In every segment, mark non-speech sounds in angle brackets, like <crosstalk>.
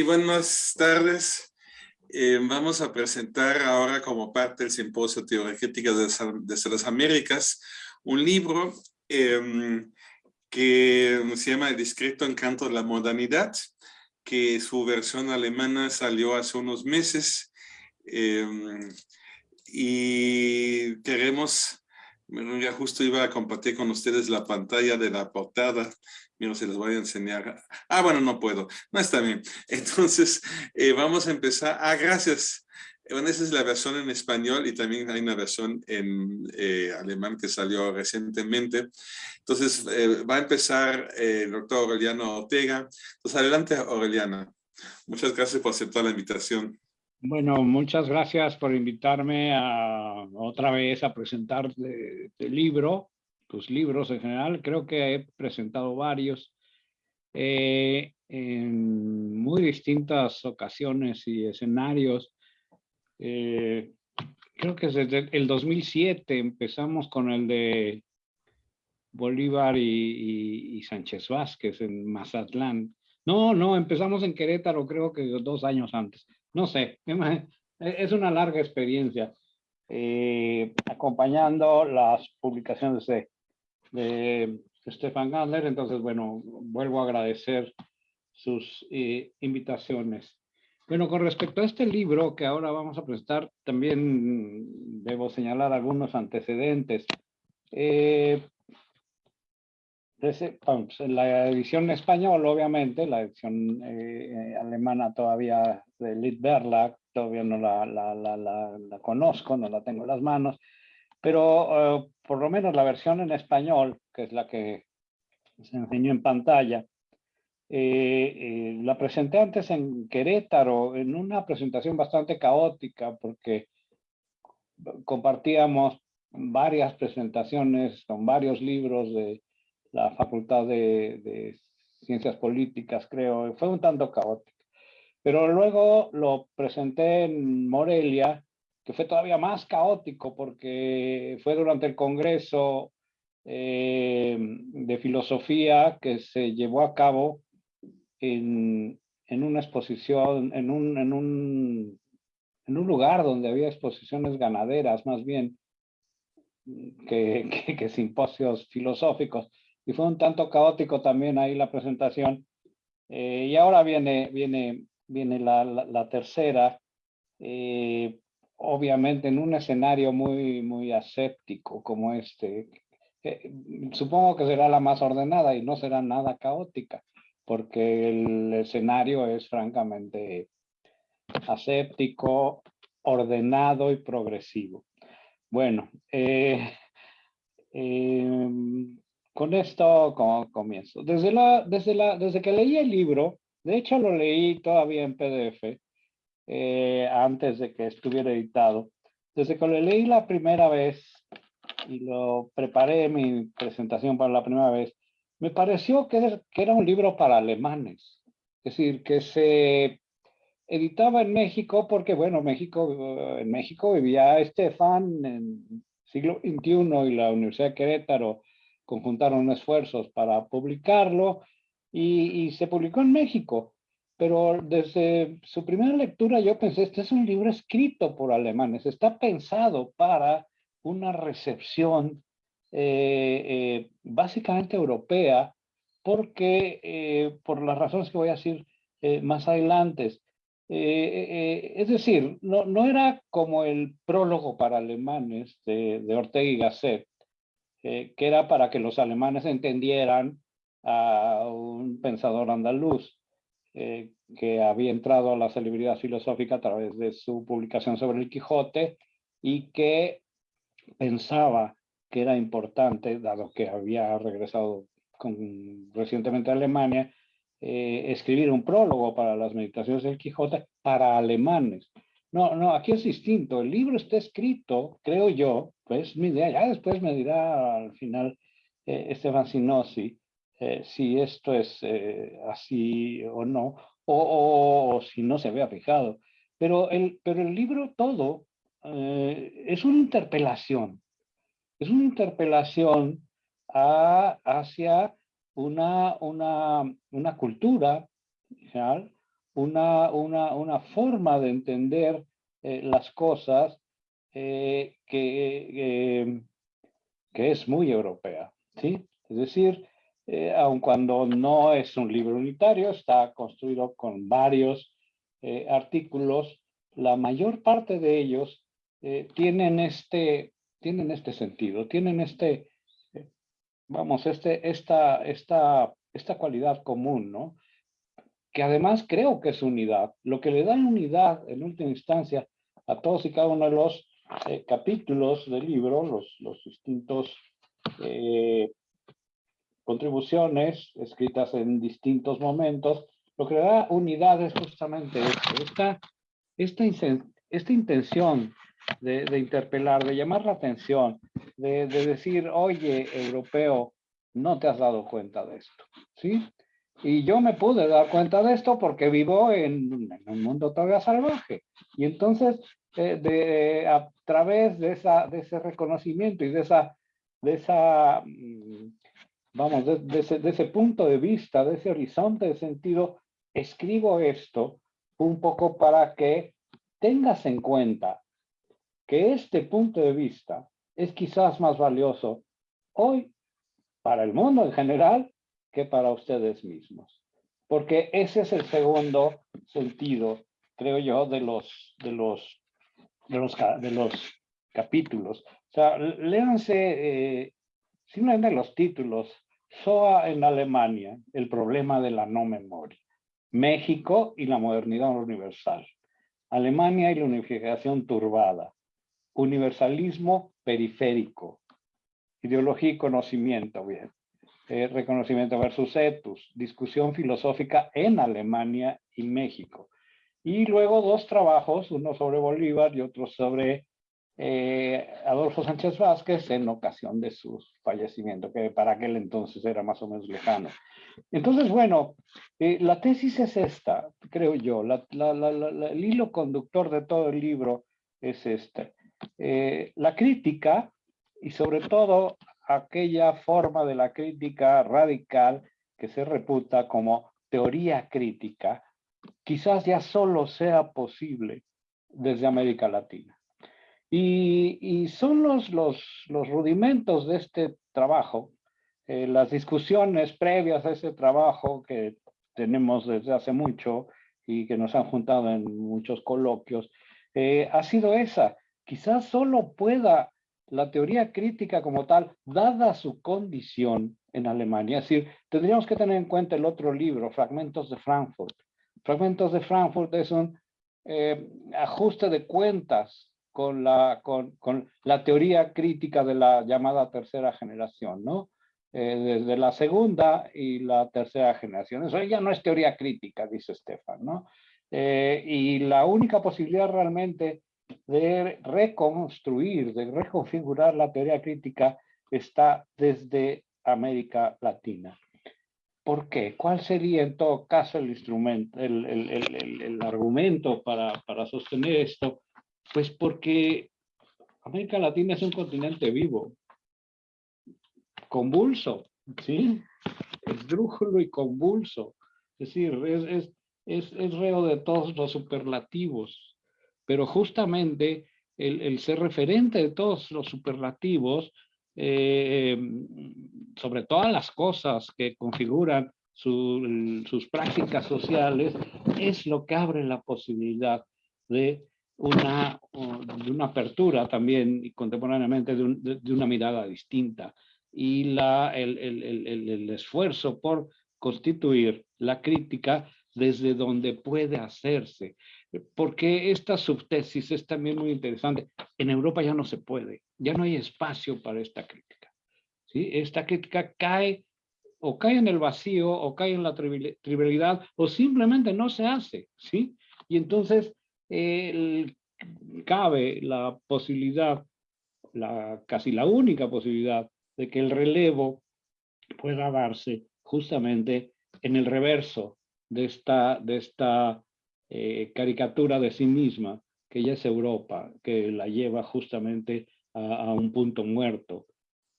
Sí, buenas tardes. Eh, vamos a presentar ahora como parte del Simposio Teorética de, las Américas un libro em, que se llama El discreto encanto de la modernidad, que su versión alemana salió hace unos meses em, y queremos, ya justo iba a compartir con ustedes la pantalla de la portada Mira, se les voy a enseñar. Ah, bueno, no puedo. No está bien. <laughs> Entonces, eh, vamos a empezar. Ah, gracias. Bueno, esa es la versión en español y también hay una versión en eh, alemán que salió recientemente. Entonces, eh, va a empezar el doctor Aureliano Ortega. Entonces, adelante, Aureliana. Muchas gracias por aceptar la invitación. Bueno, muchas gracias por invitarme a, otra vez a presentar el libro tus libros en general. Creo que he presentado varios eh, en muy distintas ocasiones y escenarios. Eh, creo que desde el 2007 empezamos con el de Bolívar y, Sánchez Vázquez en Mazatlán. No, no, empezamos en Querétaro creo que dos años antes. No sé, <laughs> es una larga experiencia. Eh, acompañando las publicaciones de de Stefan Gandler. Entonces, bueno, vuelvo a agradecer sus eh, invitaciones. Bueno, con respecto a este libro que ahora vamos a presentar, también debo señalar algunos antecedentes. Eh, la edición española, obviamente, la edición eh, alemana todavía de Lit Verlag, todavía no la, la, la, la, conozco, no la tengo en las manos, pero por lo menos la versión en español, que es la que se enseñó en pantalla, eh, eh, la presenté antes en Querétaro, en una presentación bastante caótica, porque compartíamos varias presentaciones con varios libros de la Facultad de, de Ciencias Políticas, creo, fue un tanto caótico. Pero luego lo presenté en Morelia que fue todavía más caótico porque fue durante el Congreso eh, de Filosofía que se llevó a cabo en, en una exposición, en un, en, un, en un lugar donde había exposiciones ganaderas más bien que, <laughs> que, simposios filosóficos. Y fue un tanto caótico también ahí la presentación. Eh, y ahora viene, viene, viene la, la, tercera, eh, obviamente en un escenario muy, muy aséptico como este, supongo que será la más ordenada y no será nada caótica, porque el escenario es francamente aséptico, ordenado y progresivo. Bueno, eh, em, con esto comienzo. Desde, la, desde, la, desde que leí el libro, de hecho lo leí todavía en PDF, eh, antes de que estuviera editado. Desde que lo leí la primera vez y lo preparé mi presentación para la primera vez, me pareció que, era un libro para alemanes. Es decir, que se editaba en México porque, bueno, México, en México vivía Estefan en siglo XXI y la Universidad de Querétaro conjuntaron esfuerzos para publicarlo y se publicó en México pero desde su primera lectura yo pensé, este es un libro escrito por alemanes, está pensado para una recepción eh, eh, básicamente europea, porque eh, por las razones que voy a decir más adelante, es decir, no, no, era como el prólogo para alemanes de, de Ortega y Gasset, que era para que los alemanes entendieran a un pensador andaluz, eh, que había entrado a la celebridad filosófica a través de su publicación sobre el Quijote y que pensaba que era importante, dado que había regresado con, recientemente a Alemania, eh, escribir un prólogo para las meditaciones del Quijote para alemanes. No, no, aquí es distinto. El libro está escrito, creo yo, pues mi idea, ya después me dirá al final eh, Esteban Sinossi, eh, si esto es eh, así o no, o, si no se había fijado. Pero el, pero el libro todo eh, es una interpelación, es una interpelación hacia una, una, una cultura, una, una, una forma de entender eh, las cosas que, que es muy europea, ¿sí? Es decir, eh, aun cuando no es un libro unitario, está construido con varios artículos, la mayor parte de ellos tienen, este, tienen este sentido, tienen este, vamos, este, esta, esta, esta cualidad común, ¿no? que además creo que es unidad. Lo que le da unidad en última instancia a todos y cada uno de los eh, capítulos del libro, los, los distintos eh, contribuciones escritas en distintos momentos, lo que da unidad es justamente esta, esta, esta intención de, de, interpelar, de llamar la atención, de, de decir, oye, europeo, no te has dado cuenta de esto, ¿sí? Y yo me pude dar cuenta de esto porque vivo en, un mundo todavía salvaje. Y entonces, eh, de, a través de, esa, de ese reconocimiento y de esa, de esa mm, vamos, de, ese, de ese punto de vista, de ese horizonte de sentido, escribo esto un poco para que tengas en cuenta que este punto de vista es quizás más valioso hoy para el mundo en general que para ustedes mismos. Porque ese es el segundo sentido, creo yo, de los, de los, de los, de los capítulos. O sea, léanse eh, simplemente los títulos. SOA en Alemania, el problema de la no memoria. México y la modernidad universal. Alemania y la unificación turbada. Universalismo periférico. Ideología y conocimiento, bien. Eh, reconocimiento versus etus, discusión filosófica en Alemania y México. Y luego dos trabajos, uno sobre Bolívar y otro sobre eh, Adolfo Sánchez Vázquez en ocasión de su fallecimiento, que para aquel entonces era más o menos lejano. Entonces, bueno, eh, la tesis es esta, creo yo, el hilo conductor de todo el libro es este. la crítica y sobre todo aquella forma de la crítica radical que se reputa como teoría crítica, quizás ya solo sea posible desde América Latina. Y, son los, los, rudimentos de este trabajo, eh, las discusiones previas a ese trabajo que tenemos desde hace mucho y que nos han juntado en muchos coloquios, eh, ha sido esa. Quizás solo pueda la teoría crítica como tal, dada su condición en Alemania, es decir, tendríamos que tener en cuenta el otro libro, Fragmentos de Frankfurt. Fragmentos de Frankfurt es un eh, ajuste de cuentas con la, con, la teoría crítica de la llamada tercera generación, ¿no? Eh, desde la segunda y la tercera generación. Eso ya no es teoría crítica, dice Stefan, ¿no? Eh, y la única posibilidad realmente de reconstruir, de reconfigurar la teoría crítica está desde América Latina. ¿Por qué? ¿Cuál sería en todo caso el instrumento, el, el, el, el argumento para, para, sostener esto? Pues porque América Latina es un continente vivo, convulso, ¿sí? Esdrújulo y convulso. Es decir, es, es, es, es reo de todos los superlativos pero justamente el, ser referente de todos los superlativos eh, sobre todas las cosas que configuran sus prácticas sociales es lo que abre la posibilidad de una, de una apertura también y contemporáneamente de, una mirada distinta y la, el, el, el, esfuerzo por constituir la crítica desde donde puede hacerse porque esta subtesis es también muy interesante. En Europa ya no se puede, ya no hay espacio para esta crítica. ¿sí? Esta crítica cae o cae en el vacío o cae en la trivialidad o simplemente no se hace. ¿sí? Y entonces cabe la posibilidad, la, casi la única posibilidad de que el relevo pueda darse justamente en el reverso de esta, de esta eh, caricatura de sí misma, que ya es Europa, que la lleva justamente a, un punto muerto,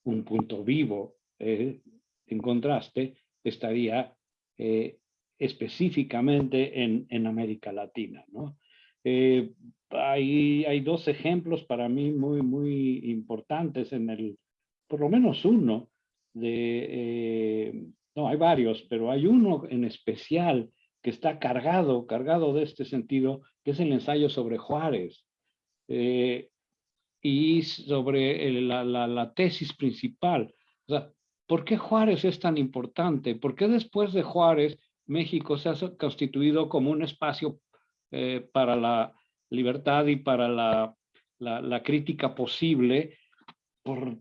un punto vivo. Eh, en contraste, estaría eh, específicamente en, en América Latina. ¿no? Eh, hay, hay dos ejemplos para mí muy, muy importantes en el, por lo menos uno, de, eh, no, hay varios, pero hay uno en especial que está cargado, cargado de este sentido, que es el ensayo sobre Juárez. Eh, y sobre la, la, la, tesis principal. O sea, ¿por qué Juárez es tan importante? ¿Por qué después de Juárez México se ha constituido como un espacio eh, para la libertad y para la, crítica posible? Por,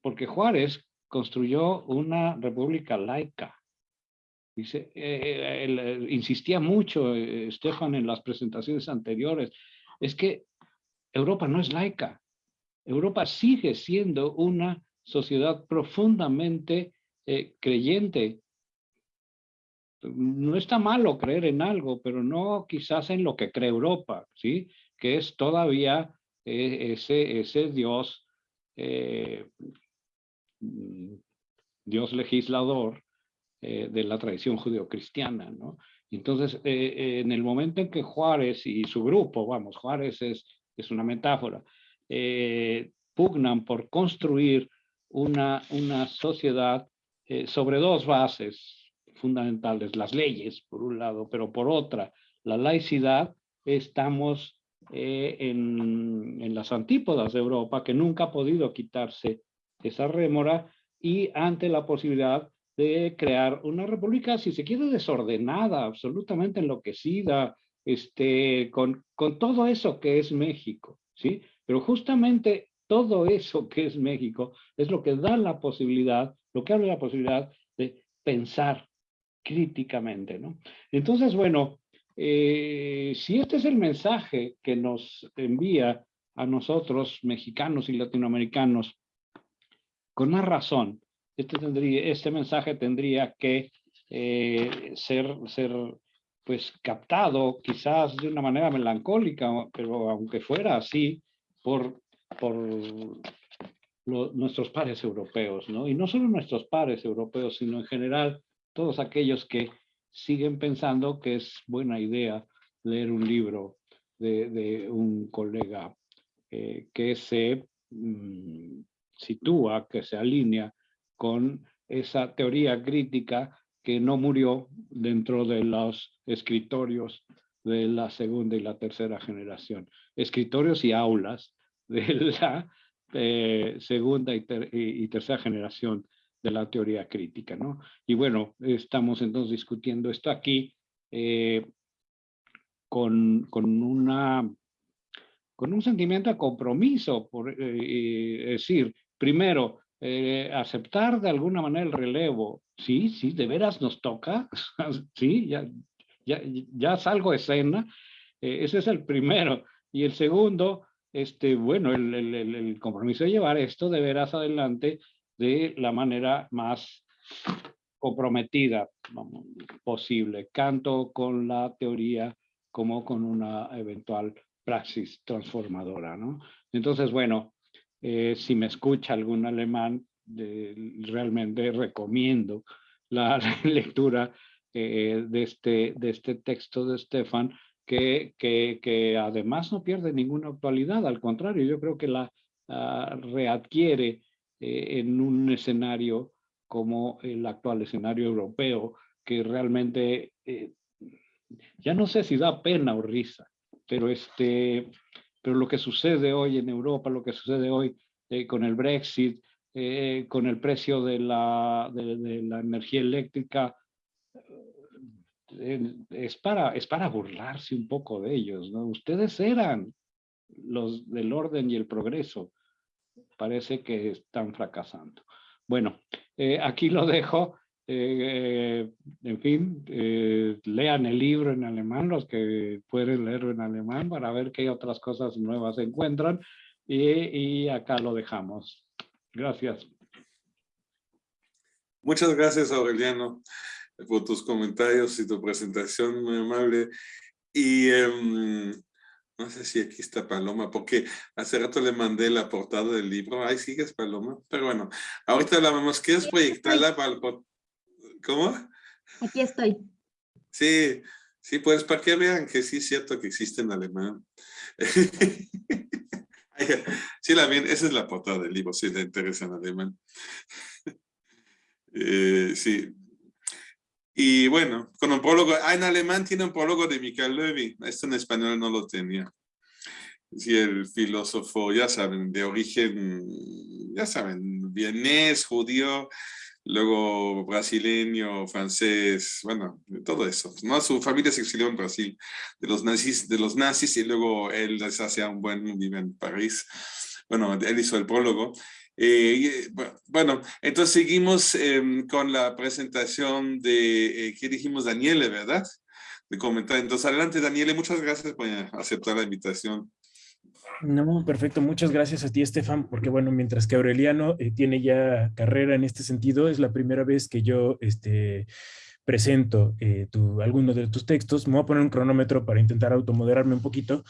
porque Juárez construyó una república laica. Eh, eh, insistía mucho, Estefan, en las presentaciones anteriores, es que Europa no es laica. Europa sigue siendo una sociedad profundamente eh, creyente. No está malo creer en algo, pero no quizás en lo que cree Europa, ¿sí? Que es todavía eh, ese, ese Dios, eh, Dios legislador de la tradición judeocristiana, ¿no? Entonces, en el momento en que Juárez y su grupo, vamos, Juárez es es una metáfora, eh, pugnan por construir una, una sociedad eh, sobre dos bases fundamentales, las leyes, por un lado, pero por otra, la laicidad, estamos eh, en, en, las antípodas de Europa, que nunca ha podido quitarse esa rémora, y ante la posibilidad de crear una república, si se quiere, desordenada, absolutamente enloquecida, este, con, con todo eso que es México, ¿sí? Pero justamente todo eso que es México es lo que da la posibilidad, lo que abre la posibilidad de pensar críticamente, ¿no? Entonces, bueno, eh, si este es el mensaje que nos envía a nosotros, mexicanos y latinoamericanos, con más razón, este, tendría, este mensaje tendría que eh, ser, ser pues captado quizás de una manera melancólica, pero aunque fuera así, por, por nuestros pares europeos, ¿no? Y no solo nuestros pares europeos, sino en general todos aquellos que siguen pensando que es buena idea leer un libro de, un colega eh, que se mm, sitúa, que se alinea con esa teoría crítica que no murió dentro de los escritorios de la segunda y la tercera generación. Escritorios y aulas de la eh, segunda y, tercera generación de la teoría crítica, ¿no? Y bueno, estamos entonces discutiendo esto aquí eh, con, con, una, con un sentimiento de compromiso, por eh, decir, primero, aceptar de alguna manera el relevo sí, sí, de veras nos toca, <laughs> sí, ya, ya, ya salgo escena, eh, ese es el primero. Y el segundo, este, bueno, el, el, el, compromiso de llevar esto de veras adelante de la manera más comprometida posible, tanto con la teoría como con una eventual praxis transformadora, ¿no? Entonces, bueno, eh, si me escucha algún alemán, realmente recomiendo la <laughs> lectura eh, de, este, de este texto de Stefan, que, que, que, además no pierde ninguna actualidad, al contrario, yo creo que la readquiere eh, en un escenario como el actual escenario europeo, que realmente eh, ya no sé si da pena o risa, pero, este, pero lo que sucede hoy en Europa, lo que sucede hoy con el Brexit, eh, con el precio de la, de, la energía eléctrica, eh, es, para, es para burlarse un poco de ellos. ¿no? Ustedes eran los del orden y el progreso. Parece que están fracasando. Bueno, eh, aquí lo dejo. en fin, lean el libro en alemán, los que pueden leerlo en alemán para ver qué otras cosas nuevas encuentran. Y, y acá lo dejamos. Gracias. Muchas gracias, Aureliano, por tus comentarios y tu presentación muy amable. Y em, no sé si aquí está Paloma, porque hace rato le mandé la portada del libro. Ahí sigues, Paloma. Pero bueno, ahorita la vemos. ¿Quieres proyectarla para el... ¿Cómo? Aquí estoy. Sí, sí, pues para que vean que sí es cierto que existe en alemán. <laughs> sí, la bien, esa es la portada del libro, si le interesa en alemán. <laughs> Eh, sí. Y bueno, con un prólogo, ah, en alemán tiene un prólogo de Michael Levy, esto en español no lo tenía. Sí, el filósofo, ya saben, de origen, ya saben, vienés, judío, luego brasileño, francés, bueno, todo eso. ¿no? Su familia se exilió en Brasil de los nazis, de los nazis y luego él les un buen vive en París. Bueno, él hizo el prólogo. Eh, bueno, entonces seguimos em, con la presentación de, eh, ¿qué dijimos? Daniele, ¿verdad? De comentar. Entonces, adelante, Daniele, muchas gracias por aceptar la invitación. No, perfecto. Muchas gracias a ti, Estefan, porque bueno, mientras que Aureliano eh, tiene ya carrera en este sentido, es la primera vez que yo este, presento eh, tu, alguno de tus textos. Me voy a poner un cronómetro para intentar automoderarme un poquito.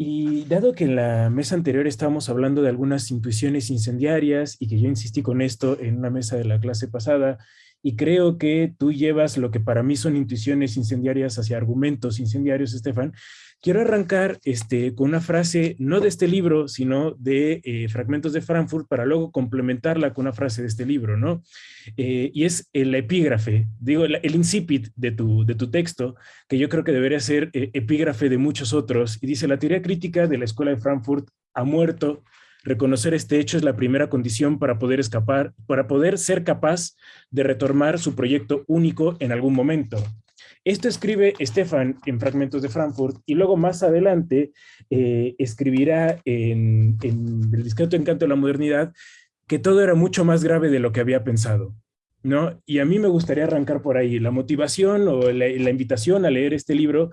Y dado que en la mesa anterior estábamos hablando de algunas intuiciones incendiarias y que yo insistí con esto en una mesa de la clase pasada, y creo que tú llevas lo que para mí son intuiciones incendiarias hacia argumentos incendiarios, Estefan, Quiero arrancar este, con una frase, no de este libro, sino de eh, Fragmentos de Frankfurt, para luego complementarla con una frase de este libro, ¿no? Eh, y es el epígrafe, digo, el, incipit de tu, de tu texto, que yo creo que debería ser eh, epígrafe de muchos otros, y dice, la teoría crítica de la Escuela de Frankfurt ha muerto, reconocer este hecho es la primera condición para poder escapar, para poder ser capaz de retomar su proyecto único en algún momento. Esto escribe Stefan en Fragmentos de Frankfurt y luego más adelante eh, escribirá en, en El discreto encanto de la modernidad que todo era mucho más grave de lo que había pensado. ¿No? Y a mí me gustaría arrancar por ahí. La motivación o la, invitación a leer este libro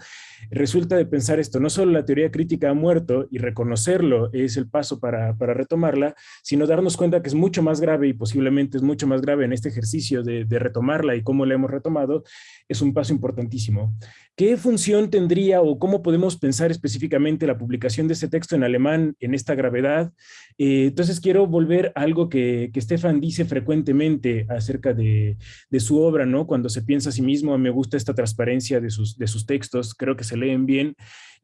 resulta de pensar esto. No solo la teoría crítica ha muerto y reconocerlo es el paso para, retomarla, sino darnos cuenta que es mucho más grave y posiblemente es mucho más grave en este ejercicio de, de retomarla y cómo la hemos retomado, es un paso importantísimo. ¿Qué función tendría o cómo podemos pensar específicamente la publicación de este texto en alemán en esta gravedad? Eh, entonces quiero volver a algo que, que Stefan dice frecuentemente acerca de, su obra, ¿no? Cuando se piensa a sí mismo, me gusta esta transparencia de sus, de sus textos, creo que se leen bien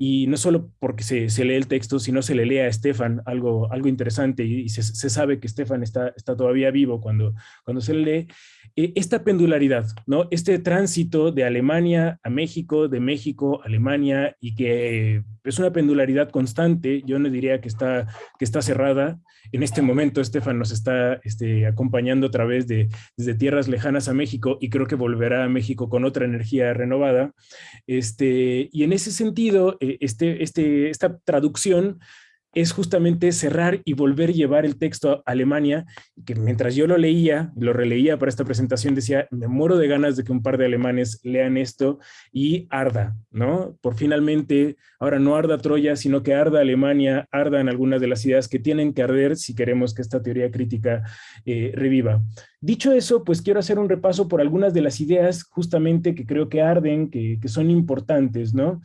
y no solo porque se, lee el texto, sino se le lee a Estefan algo, algo interesante y, se, sabe que Estefan está, está todavía vivo cuando, cuando se le lee. Eh, esta pendularidad, ¿no? este tránsito de Alemania a México, de México a Alemania y que es una pendularidad constante, yo no diría que está, que está cerrada. En este momento Estefan nos está este, acompañando a través de tierras lejanas a México y creo que volverá a México con otra energía renovada. Este, y en ese sentido, eh, este, este, esta traducción es justamente cerrar y volver a llevar el texto a Alemania, que mientras yo lo leía, lo releía para esta presentación, decía, me muero de ganas de que un par de alemanes lean esto y arda, ¿no? Por finalmente, ahora no arda Troya, sino que arda Alemania, ardan algunas de las ideas que tienen que arder si queremos que esta teoría crítica eh, reviva. Dicho eso, pues quiero hacer un repaso por algunas de las ideas justamente que creo que arden, que, que son importantes, ¿no?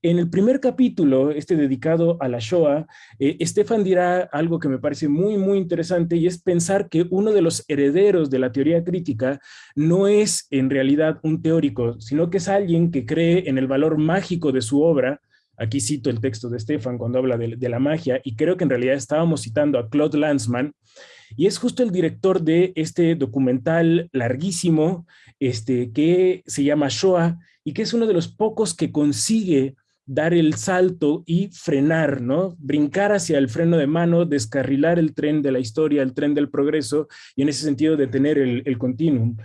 En el primer capítulo, este dedicado a la Shoah, eh, Estefan dirá algo que me parece muy, muy interesante y es pensar que uno de los herederos de la teoría crítica no es en realidad un teórico, sino que es alguien que cree en el valor mágico de su obra, Aquí cito el texto de Stefan cuando habla de, de, la magia y creo que en realidad estábamos citando a Claude Lanzmann y es justo el director de este documental larguísimo este, que se llama Shoah y que es uno de los pocos que consigue dar el salto y frenar, ¿no? Brincar hacia el freno de mano, descarrilar el tren de la historia, el tren del progreso, y en ese sentido detener el, el continuum.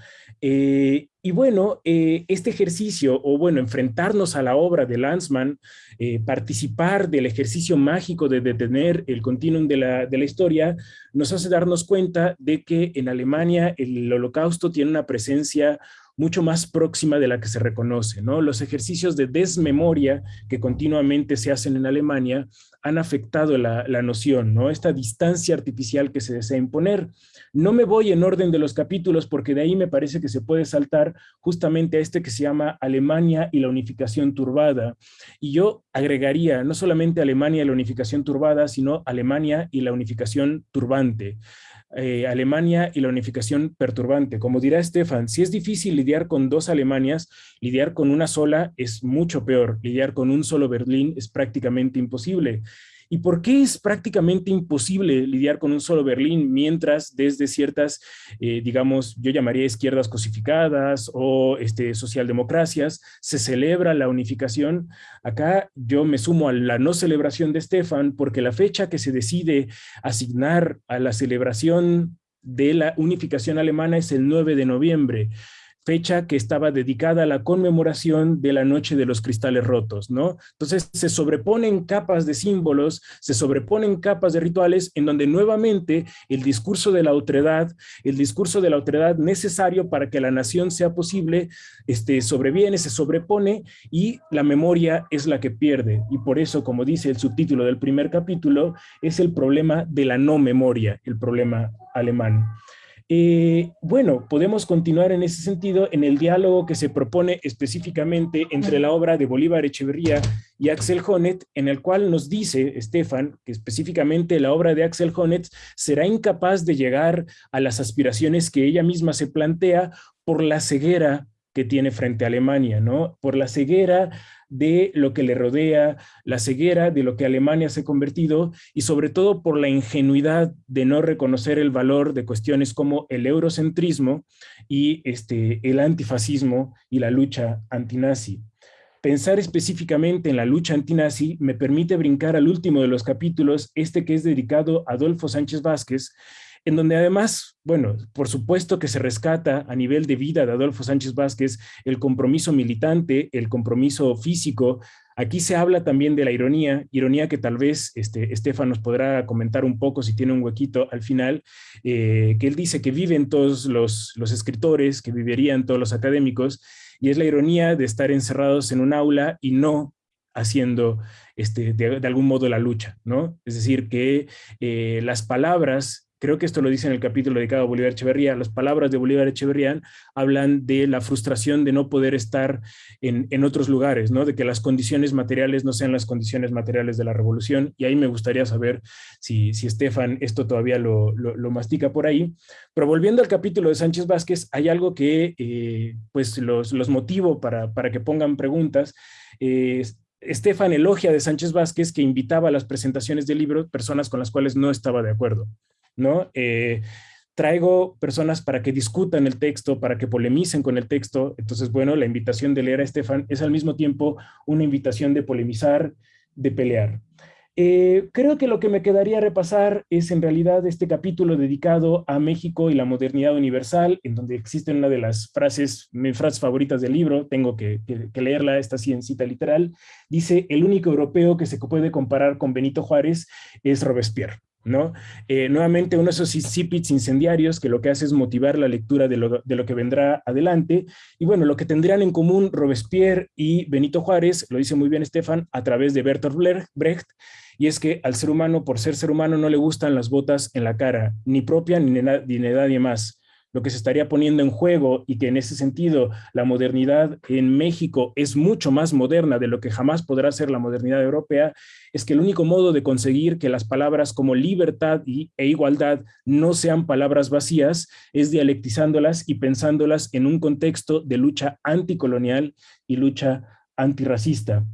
Eh, y bueno, eh, este ejercicio, o bueno, enfrentarnos a la obra de Lanzmann, eh, participar del ejercicio mágico de detener el continuum de la, de la historia, nos hace darnos cuenta de que en Alemania el holocausto tiene una presencia mucho más próxima de la que se reconoce. ¿no? Los ejercicios de desmemoria que continuamente se hacen en Alemania han afectado la, noción, ¿no? esta distancia artificial que se desea imponer. No me voy en orden de los capítulos porque de ahí me parece que se puede saltar justamente a este que se llama Alemania y la unificación turbada. Y yo agregaría no solamente Alemania y la unificación turbada, sino Alemania y la unificación turbante. Eh, Alemania y la unificación perturbante. Como dirá Estefan, si es difícil lidiar con dos Alemanias, lidiar con una sola es mucho peor. Lidiar con un solo Berlín es prácticamente imposible. ¿Y por qué es prácticamente imposible lidiar con un solo Berlín mientras desde ciertas, eh, digamos, yo llamaría izquierdas cosificadas o este, socialdemocracias, se celebra la unificación? Acá yo me sumo a la no celebración de Stefan porque la fecha que se decide asignar a la celebración de la unificación alemana es el 9 de noviembre fecha que estaba dedicada a la conmemoración de la Noche de los Cristales Rotos, ¿no? Entonces se sobreponen capas de símbolos, se sobreponen capas de rituales en donde nuevamente el discurso de la otredad, el discurso de la otredad necesario para que la nación sea posible, este, sobreviene, se sobrepone y la memoria es la que pierde. Y por eso, como dice el subtítulo del primer capítulo, es el problema de la no memoria, el problema alemán. Eh, bueno, podemos continuar en ese sentido en el diálogo que se propone específicamente entre la obra de Bolívar Echeverría y Axel Honneth, en el cual nos dice Estefan que específicamente la obra de Axel Honneth será incapaz de llegar a las aspiraciones que ella misma se plantea por la ceguera que tiene frente a Alemania, ¿no? Por la ceguera de lo que le rodea, la ceguera de lo que Alemania se ha convertido y sobre todo por la ingenuidad de no reconocer el valor de cuestiones como el eurocentrismo y este, el antifascismo y la lucha antinazi. Pensar específicamente en la lucha antinazi me permite brincar al último de los capítulos, este que es dedicado a Adolfo Sánchez Vázquez, en donde además, bueno, por supuesto que se rescata a nivel de vida de Adolfo Sánchez Vázquez el compromiso militante, el compromiso físico. Aquí se habla también de la ironía, ironía que tal vez este, Estefan nos podrá comentar un poco si tiene un huequito al final, eh, que él dice que viven todos los, los escritores, que vivirían todos los académicos, y es la ironía de estar encerrados en un aula y no haciendo este, de, algún modo la lucha, ¿no? Es decir, que eh, las palabras Creo que esto lo dice en el capítulo dedicado a Bolívar Echeverría. Las palabras de Bolívar Echeverría hablan de la frustración de no poder estar en, otros lugares, ¿no? de que las condiciones materiales no sean las condiciones materiales de la revolución. Y ahí me gustaría saber si, si Estefan esto todavía lo, lo, mastica por ahí. Pero volviendo al capítulo de Sánchez Vázquez, hay algo que eh, pues los, los motivo para, para que pongan preguntas. Estefan elogia de Sánchez Vázquez que invitaba a las presentaciones del libro personas con las cuales no estaba de acuerdo. ¿No? Eh, traigo personas para que discutan el texto, para que polemicen con el texto. Entonces, bueno, la invitación de leer a Estefan es al mismo tiempo una invitación de polemizar, de pelear. Eh, creo que lo que me quedaría repasar es en realidad este capítulo dedicado a México y la modernidad universal, en donde existe una de las frases, mis frases favoritas del libro, tengo que, leerla, esta sí cita literal, dice, el único europeo que se puede comparar con Benito Juárez es Robespierre. ¿No? Eh, nuevamente uno de esos incipits incendiarios que lo que hace es motivar la lectura de lo, de lo, que vendrá adelante. Y bueno, lo que tendrían en común Robespierre y Benito Juárez, lo dice muy bien Estefan, a través de Bertolt Brecht, y es que al ser humano, por ser ser humano, no le gustan las botas en la cara, ni propia ni de nadie más lo que se estaría poniendo en juego y que en ese sentido la modernidad en México es mucho más moderna de lo que jamás podrá ser la modernidad europea, es que el único modo de conseguir que las palabras como libertad y, e igualdad no sean palabras vacías es dialectizándolas y pensándolas en un contexto de lucha anticolonial y lucha antirracista.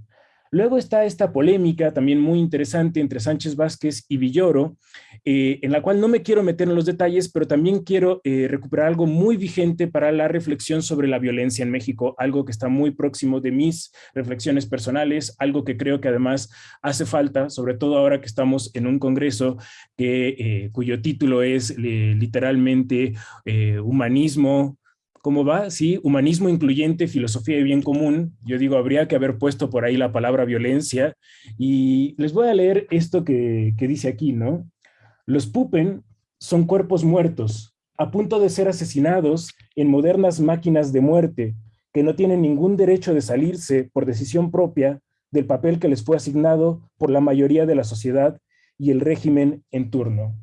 Luego está esta polémica también muy interesante entre Sánchez Vázquez y Villoro, eh, en la cual no me quiero meter en los detalles, pero también quiero eh, recuperar algo muy vigente para la reflexión sobre la violencia en México, algo que está muy próximo de mis reflexiones personales, algo que creo que además hace falta, sobre todo ahora que estamos en un congreso eh, cuyo título es literalmente Humanismo, ¿Cómo va? Sí, humanismo incluyente, filosofía de bien común. Yo digo, habría que haber puesto por ahí la palabra violencia. Y les voy a leer esto que, que dice aquí, ¿no? Los pupen son cuerpos muertos, a punto de ser asesinados en modernas máquinas de muerte, que no tienen ningún derecho de salirse por decisión propia del papel que les fue asignado por la mayoría de la sociedad y el régimen en turno.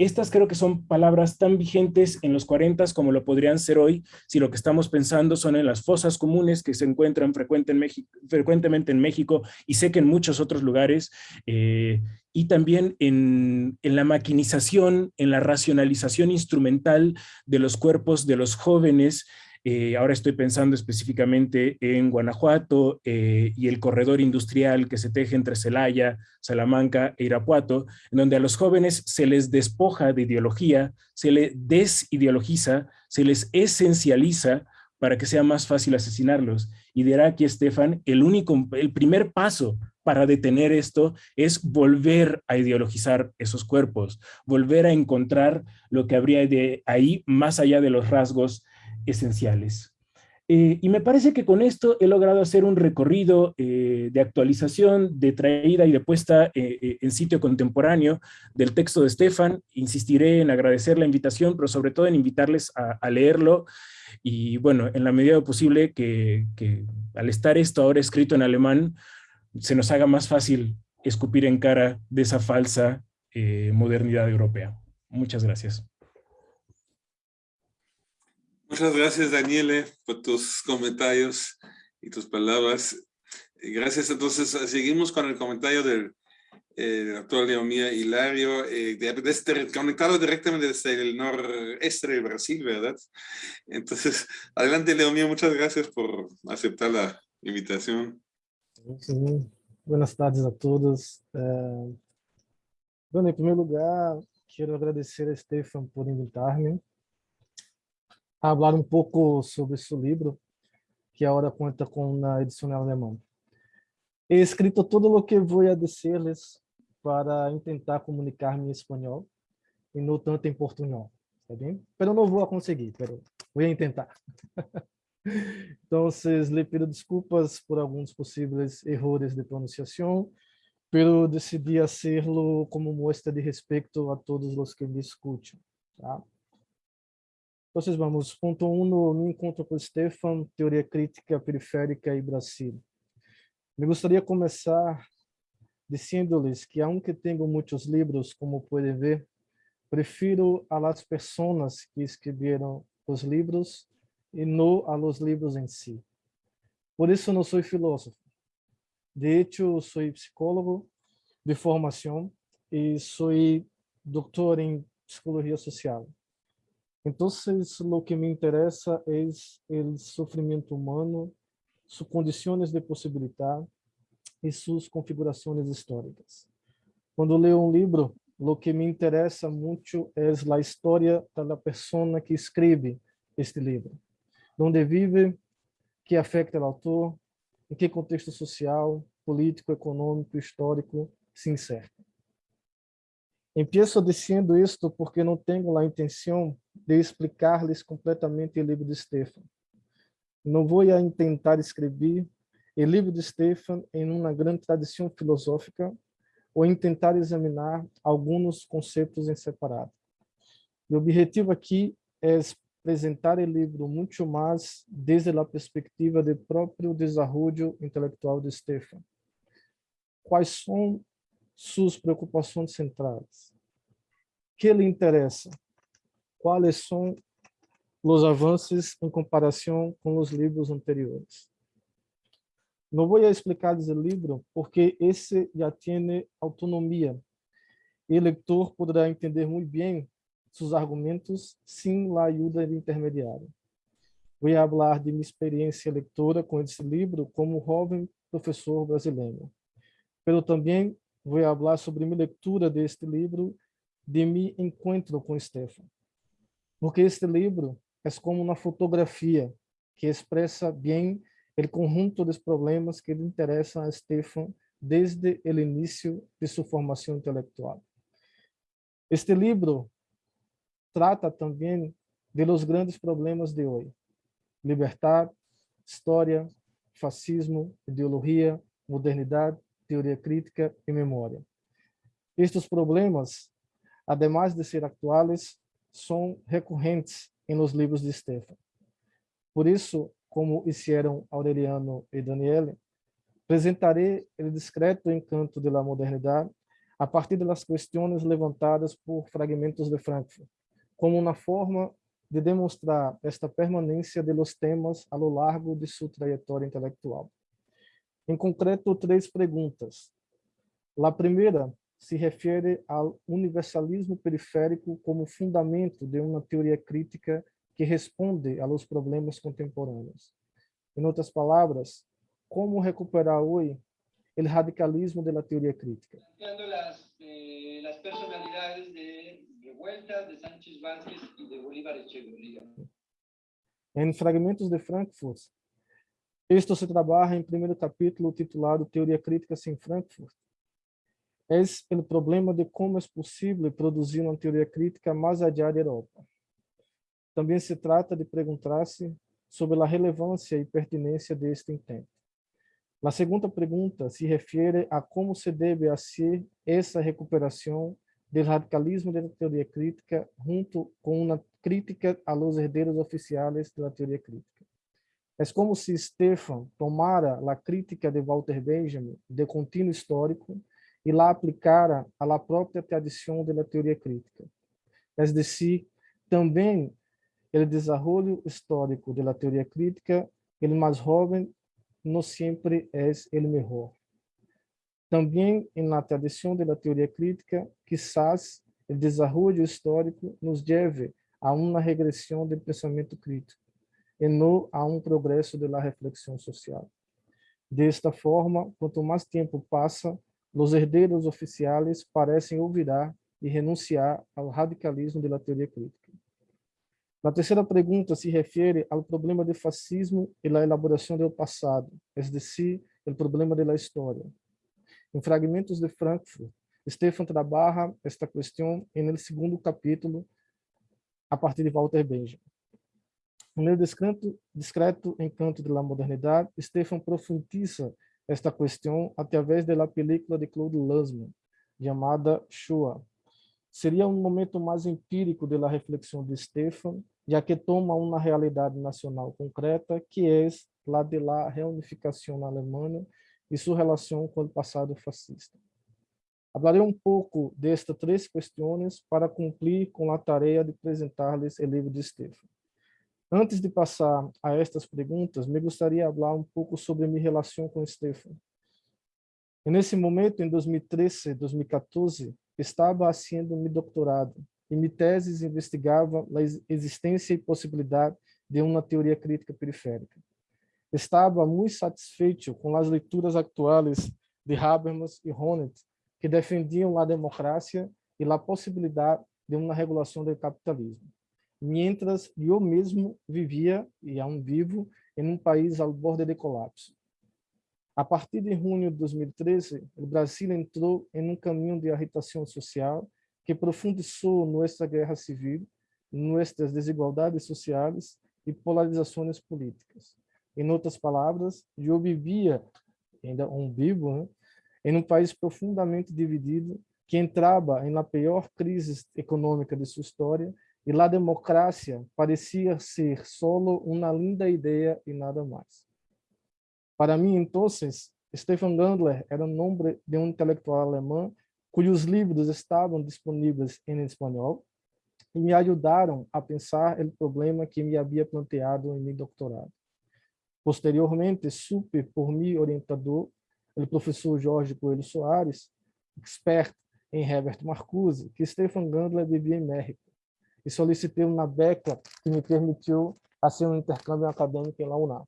Estas creo que son palabras tan vigentes en los 40 como lo podrían ser hoy si lo que estamos pensando son en las fosas comunes que se encuentran frecuentemente en México y sé que en muchos otros lugares, eh, y también en, en, la maquinización, en la racionalización instrumental de los cuerpos de los jóvenes eh, ahora estoy pensando específicamente en Guanajuato eh, y el corredor industrial que se teje entre Celaya, Salamanca e Irapuato, en donde a los jóvenes se les despoja de ideología, se les desideologiza, se les esencializa para que sea más fácil asesinarlos. Y dirá aquí Estefan, el, único, el primer paso para detener esto es volver a ideologizar esos cuerpos, volver a encontrar lo que habría de ahí más allá de los rasgos esenciales. Eh, y me parece que con esto he logrado hacer un recorrido eh, de actualización, de traída y de puesta eh, en sitio contemporáneo del texto de Stefan. Insistiré en agradecer la invitación, pero sobre todo en invitarles a, leerlo. Y bueno, en la medida posible que, al estar esto ahora escrito en alemán, se nos haga más fácil escupir en cara de esa falsa modernidad europea. Muchas gracias. Muchas gracias, Daniele, por tus comentarios y tus palabras. Gracias. Entonces, seguimos con el comentario del eh, Leomía Hilario, eh, conectado directamente desde el noreste de Brasil, ¿verdad? Entonces, adelante, Leomía, muchas gracias por aceptar la invitación. Buenas tardes a todos. Eh, bueno, en primer lugar, quiero agradecer a Stefan por invitarme falar um pouco sobre seu livro, que agora conta com uma edição alemã. He escrito todo o que vou a dizer-lhes para tentar comunicar-me em espanhol e não tanto em português, está bem? Pero não vou conseguir, pero vou tentar. <laughs> então, lhe peço desculpas por alguns possíveis erros de pronunciação, pero decidi fazê-lo como mostra de respeito a todos os que me escutam, tá? Então, vamos, ponto 1 um no, no encontro com Stefan, teoria crítica periférica e Brasil. Me gostaria de começar dizendo-lhes que, aunque tenho muitos livros, como podem ver, prefiro a las pessoas que escreveram os livros e não a los livros em si. Por isso não sou filósofo. De hecho, sou psicólogo de formação e sou doutor em psicologia social. Entonces, lo que me interesa es el sufrimiento humano, sus condiciones de posibilidad y sus configuraciones históricas. Cuando leo un libro, lo que me interesa mucho es la historia de la persona que escribe este libro. Donde vive, que afecta al autor, em que contexto social, político, econômico, histórico se inserta. Empiezo dizendo isto porque não tenho a intenção de explicar-lhes completamente o livro de Stefan. Não vou a tentar escrever o livro de Stefan em uma grande tradição filosófica ou tentar examinar alguns conceitos em separado. O objetivo aqui é apresentar o livro muito mais desde a perspectiva do próprio desenvolvimento intelectual de Stefan. Quais são suas preocupações centrais. que lhe interessa? Quais são os avanços em comparação com os livros anteriores? Não vou explicar esse livro porque esse já tem autonomia e o leitor poderá entender muito bem seus argumentos sem a ajuda de intermediário. Vou falar de minha experiência leitora com esse livro como jovem professor brasileiro, pero também vou falar sobre minha leitura deste livro, de mi encontro com Stefan. Porque este livro é como uma fotografia que expressa bem o conjunto dos problemas que lhe interessam a Stefan desde o início de sua formação intelectual. Este livro trata também de los grandes problemas de hoje: liberdade, história, fascismo, ideologia, modernidade, teoria crítica e memória. Estes problemas, además de ser atuais, são recorrentes los livros de Stefan. Por isso, como hicieron Aureliano e Daniele, apresentarei o discreto encanto da modernidade a partir das questões levantadas por fragmentos de Frankfurt, como uma forma de demonstrar esta permanência de los temas a lo largo de sua trajetória intelectual. Em concreto, três perguntas. A primeira se refere ao universalismo periférico como fundamento de uma teoria crítica que responde aos problemas contemporâneos. Em outras palavras, como recuperar hoje o radicalismo da teoria crítica. Eh. Em Fragmentos de Frankfurt, isto se trabalha em primeiro capítulo titulado Teoria Crítica sem Frankfurt. É o problema de como é possível produzir uma teoria crítica mais allá da Europa. Também se trata de perguntar-se sobre a relevância e pertinência deste intento. A segunda pergunta se refere a como se deve fazer essa recuperação do radicalismo da teoria crítica junto com uma crítica a los herdeiros oficiais da teoria crítica. É como se Stefan tomara a crítica de Walter Benjamin de contínuo histórico e la aplicara a la própria tradição da teoria crítica. É decir, também o desenvolvimento histórico da teoria crítica, ele mais jovem no sempre é o melhor. Também na tradição da teoria crítica, quizás o desenvolvimento histórico nos leve a uma regressão do pensamento crítico e não a um progresso da reflexão social. Desta forma, quanto mais tempo passa, os herdeiros oficiais parecem olvidar e renunciar ao radicalismo da teoria crítica. A terceira pergunta se refere ao problema do fascismo e da elaboração do passado, é decir, o problema da história. Em Fragmentos de Frankfurt, Stefan trabalha esta questão no segundo capítulo, a partir de Walter Benjamin. No discreto, discreto encanto da modernidade, Stefan profundiza esta questão através da película de Claude Lanzmann, chamada Shoah. Seria um momento mais empírico da reflexão de Stefan já que toma uma realidade nacional concreta, que é a de la reunificação na Alemanha e sua relação com o passado fascista. Falarei um pouco destas três questões para cumprir com a tarefa de apresentar-lhes o livro de Stefan. Antes de passar a estas perguntas, me gostaria de falar um pouco sobre minha relação com Stefan. Nesse momento, em 2013, 2014, estava haciendo meu doutorado e minha tese investigava a existência e possibilidade de uma teoria crítica periférica. Estava muito satisfeito com as leituras atuais de Habermas e Honneth, que defendiam a democracia e a possibilidade de uma regulação do capitalismo. Mientras eu mesmo vivia, e aún vivo, em um país ao borde de colapso. A partir de junho de 2013, o Brasil entrou em um caminho de agitação social que profundizou nossa guerra civil, nossas desigualdades sociais e polarizações políticas. Em outras palavras, eu vivia, ainda um vivo, né, em um país profundamente dividido, que entrava em la pior crise econômica de sua história, e a democracia parecia ser solo uma linda ideia e nada mais. Para mim, então, Stefan Gandler era o nome de um intelectual alemão cujos livros estavam disponíveis em espanhol e me ajudaram a pensar o problema que me havia planteado em meu doutorado. Posteriormente, supe por meu orientador, o professor Jorge Coelho Soares, expert em Herbert Marcuse, que Stefan Gandler vivia em México, e solicitei uma beca que me permitiu fazer um intercâmbio acadêmico em UNAM.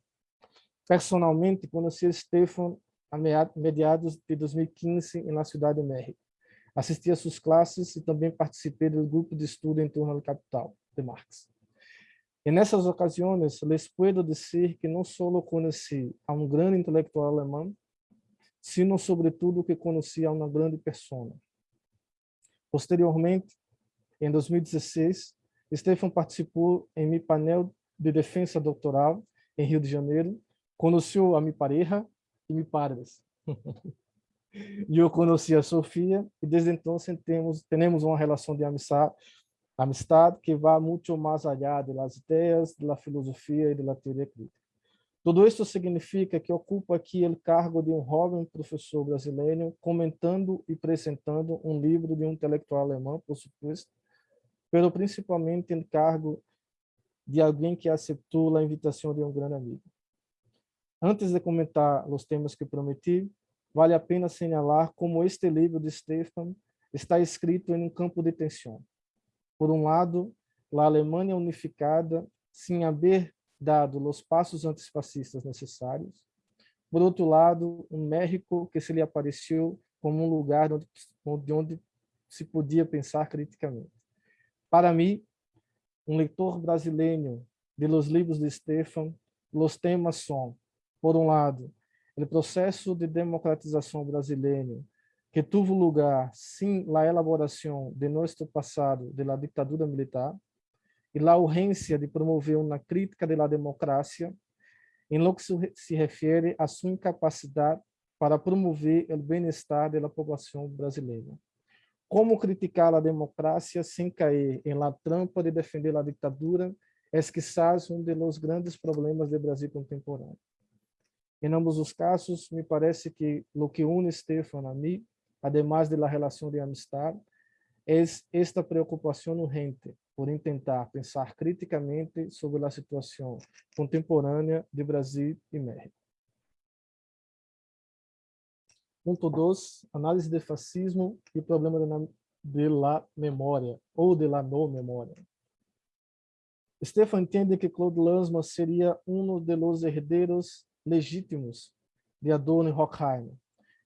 Personalmente, conheci Stefan a meados de 2015 na cidade de México. Assisti a suas classes e também participei do grupo de estudo em torno do Capital, de Marx. E nessas ocasiões, les puedo dizer que não só conheci a um grande intelectual alemão, sino sobretudo que conheci a uma grande pessoa. Posteriormente, em 2016, Stefan participou em meu painel de defesa doutoral em Rio de Janeiro, conheceu a mi pareja e padres. <laughs> E eu conheci a Sofia e desde então temos temos uma relação de amistade, amistade que vai muito mais allá das ideias, da filosofia e da teoria crítica. Tudo isso significa que ocupo aqui o cargo de um jovem professor brasileiro, comentando e apresentando um livro de um intelectual alemão, por supuesto, pero principalmente em cargo de alguém que aceitou a invitação de um grande amigo. Antes de comentar os temas que prometi, vale a pena señalar como este livro de Stefan está escrito em um campo de tensão. Por um lado, a Alemanha unificada, sem haver dado os passos antifascistas necessários. Por outro lado, um México que se lhe apareceu como um lugar onde, onde se podia pensar criticamente. Para mim, um leitor brasileiro de los livros de Stefan, os temas são, por um lado, o processo de democratização brasileiro que tuvo lugar sem a elaboração de nosso passado de la ditadura militar e a urgência de promover uma crítica de la democracia em lo que se refere a sua incapacidade para promover o bem-estar da população brasileira. Como criticar a democracia sem cair em la trampa de defender a ditadura é quizás um dos grandes problemas do Brasil contemporâneo. Em ambos os casos, me parece que o que une Stefan a mim además de la relación de amistad, es esta preocupación urgente por intentar pensar criticamente sobre la situación contemporánea de Brasil y México. Ponto 2, análise de fascismo e problema de, de la memória, ou de la no memória. Stefan entende que Claude Lanzmann seria um dos herdeiros legítimos de Adorno e Horkheimer,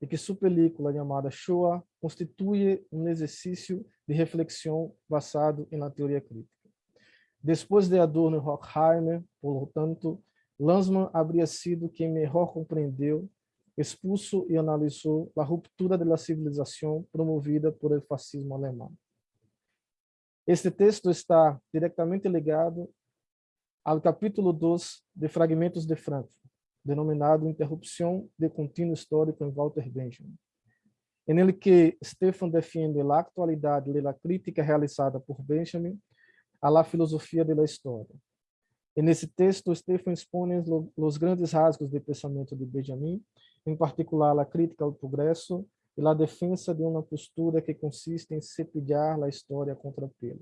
e que sua película chamada Shoah constitui um exercício de reflexão basado na teoria crítica. Depois de Adorno e Horkheimer, portanto, Lanzmann habría sido quem melhor compreendeu, expulso e analisou a ruptura da civilização promovida por el fascismo alemão. Este texto está diretamente ligado ao capítulo 2 de Fragmentos de Frankfurt, denominado Interrupção de Contínuo Histórico em Walter Benjamin, em ele que Stefan defende a atualidade da crítica realizada por Benjamin à filosofia da história. E nesse texto, Stefan expõe os grandes rasgos do pensamento de Benjamin, em particular a crítica ao progresso e a defesa de uma postura que consiste em cepilhar a história contra pelo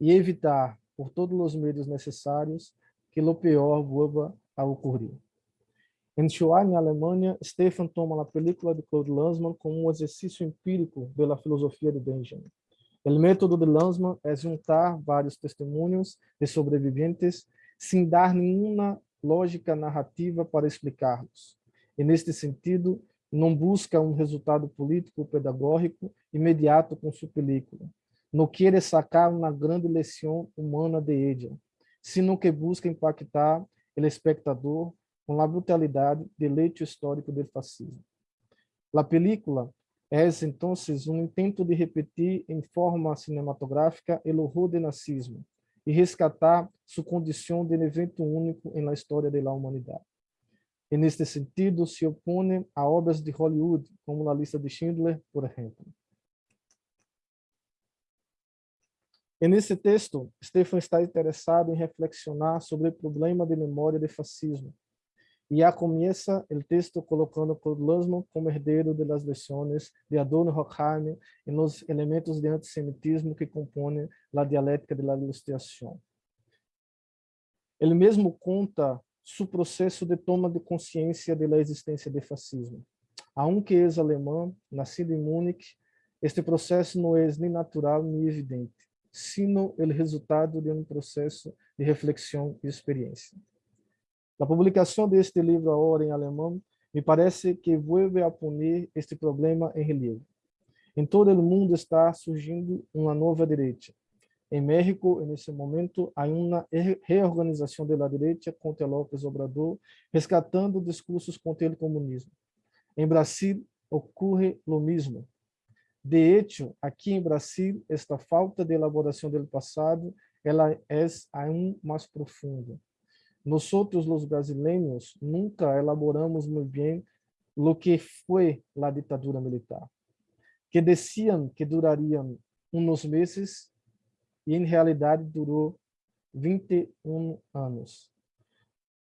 e evitar, por todos os meios necessários, que o pior vuelva a ocorrer. Em Shoah, em Alemanha, Stefan toma a película de Claude Lanzmann como um exercício empírico pela filosofia de Benjamin. O método de Lanzmann é juntar vários testemunhos de sobreviventes sem dar nenhuma lógica narrativa para explicá-los. E, neste sentido, não busca um resultado político pedagógico imediato com sua película. Não quer sacar uma grande lição humana de ella, sino que busca impactar o espectador com a brutalidade del hecho histórico do fascismo. A película é, então, um intento de repetir em forma cinematográfica o horror do nazismo e rescatar sua condição de evento único na história da humanidade. E, neste sentido, se opõe a obras de Hollywood, como a lista de Schindler, por exemplo. E nesse texto, Stefan está interessado em reflexionar sobre o problema de memória do fascismo, e a começa o texto colocando Lanzmann como herdeiro de las lições de Adorno Horkheimer e nos elementos de antissemitismo que compõem a dialética da ilustração. Ele mesmo conta seu processo de toma de consciência da existência do fascismo. Aunque é alemão, nascido em Múnich, este processo não é nem natural nem evidente, sino o resultado de um processo de reflexão e experiência. A publicação deste livro agora em alemão me parece que vuelve a poner este problema em relevo. Em todo o mundo está surgindo uma nova direita. Em México, nesse momento, há uma reorganização da direita contra López Obrador, resgatando discursos contra o comunismo. Em Brasil, ocorre o mesmo. De hecho, aqui em Brasil, esta falta de elaboração do passado, ela é ainda mais profunda. Nosotros los brasileños nunca elaboramos muy bien lo que fue la dictadura militar, que decían que durarían unos meses e em realidade durou 21 anos.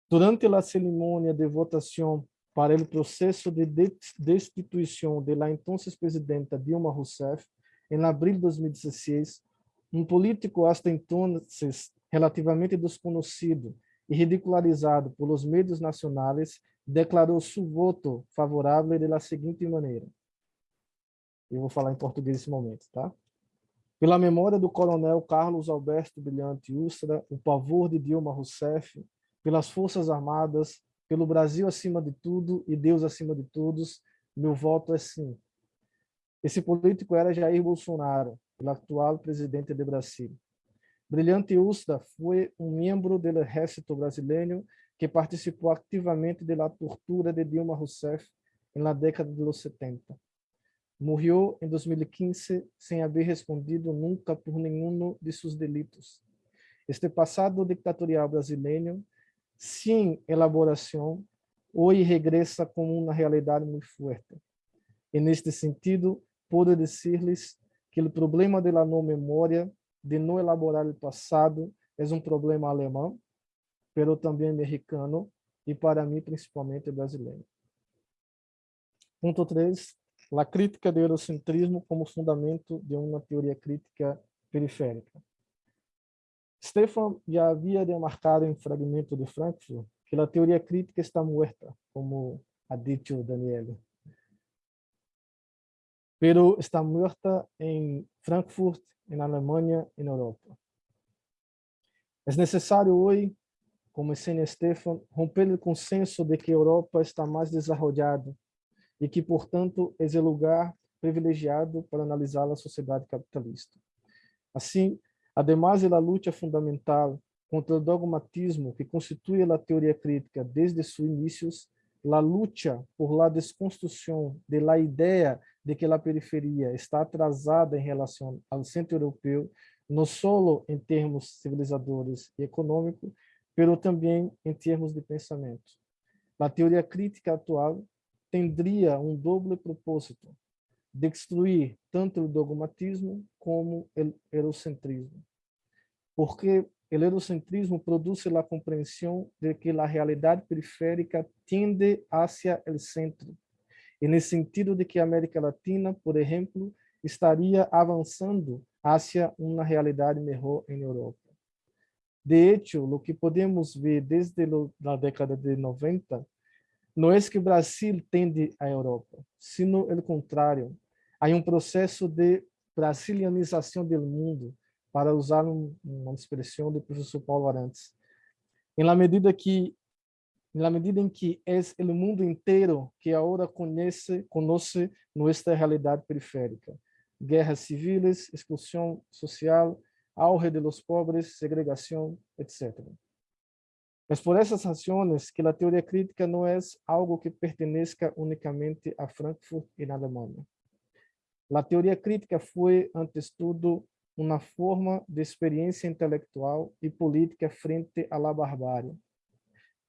Durante a cerimônia de votação para o processo de destituição de la entonces presidenta Dilma Rousseff, em abril de 2016, um político hasta entonces relativamente desconhecido e ridicularizado pelos meios nacionais, declarou seu voto favorável de seguinte maneira. Eu vou falar em português nesse momento, tá? Pela memória do coronel Carlos Alberto Brilhante Ustra, o pavor de Dilma Rousseff, pelas Forças Armadas, pelo Brasil acima de tudo e Deus acima de todos, meu voto é sim. Esse político era Jair Bolsonaro, o atual presidente do Brasil. Brilhante Ustra foi um membro do exército brasileiro que participou ativamente da tortura de Dilma Rousseff na década dos 70. Morreu em 2015 sem haver respondido nunca por nenhum de seus delitos. Este passado ditatorial brasileiro, sem elaboração, hoje regressa como uma realidade muito forte. E neste sentido, puedo dizer-lhes que o problema da não memória, de não elaborar o passado, é um problema alemão, pero também americano e para mim principalmente brasileiro. Ponto 3. A crítica do eurocentrismo como fundamento de uma teoria crítica periférica. Stefan já havia demarcado em fragmento de Frankfurt que a teoria crítica está morta, como ha dicho Daniele pero está muerta en Frankfurt, en Alemania, en Europa. Es necesario hoy, como enseña Stefan, romper el consenso de que Europa está más desarrollada e que, portanto, é o lugar privilegiado para analisar a sociedade capitalista. Assim, además da luta fundamental contra o dogmatismo que constitui a teoria crítica desde seus inícios, a luta por la desconstrução de la ideia de que a periferia está atrasada em relação ao centro europeu, não só em termos civilizadores e econômicos, mas também em termos de pensamento. A teoria crítica atual tendria um doble propósito, destruir tanto o dogmatismo como o eurocentrismo. Porque o eurocentrismo produz a compreensão de que a realidade periférica tende hacia o centro, e nesse sentido de que a América Latina, por exemplo, estaria avançando hacia uma realidade melhor em Europa. De hecho, o que podemos ver desde a década de 90 não é que o Brasil tende à Europa, sino o contrário. Há um processo de brasilianização do mundo, para usar uma expressão do professor Paulo Arantes. Em la medida que na medida em que é o mundo inteiro que agora conhece, conhece nossa realidade periférica. Guerras civis, exclusão social, auge de los pobres, segregação, etc. Mas por essas razões que a teoria crítica não é algo que pertenezca unicamente a Frankfurt e na Alemanha. A teoria crítica foi, antes tudo, uma forma de experiência intelectual e política frente à barbárie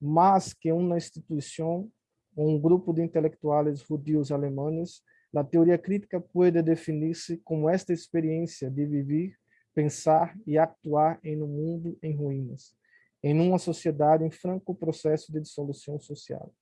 mas que uma instituição ou um grupo de intelectuais judios alemães, a teoria crítica pode definir-se como esta experiência de viver, pensar e actuar em um mundo em ruínas, em uma sociedade em franco processo de dissolução social.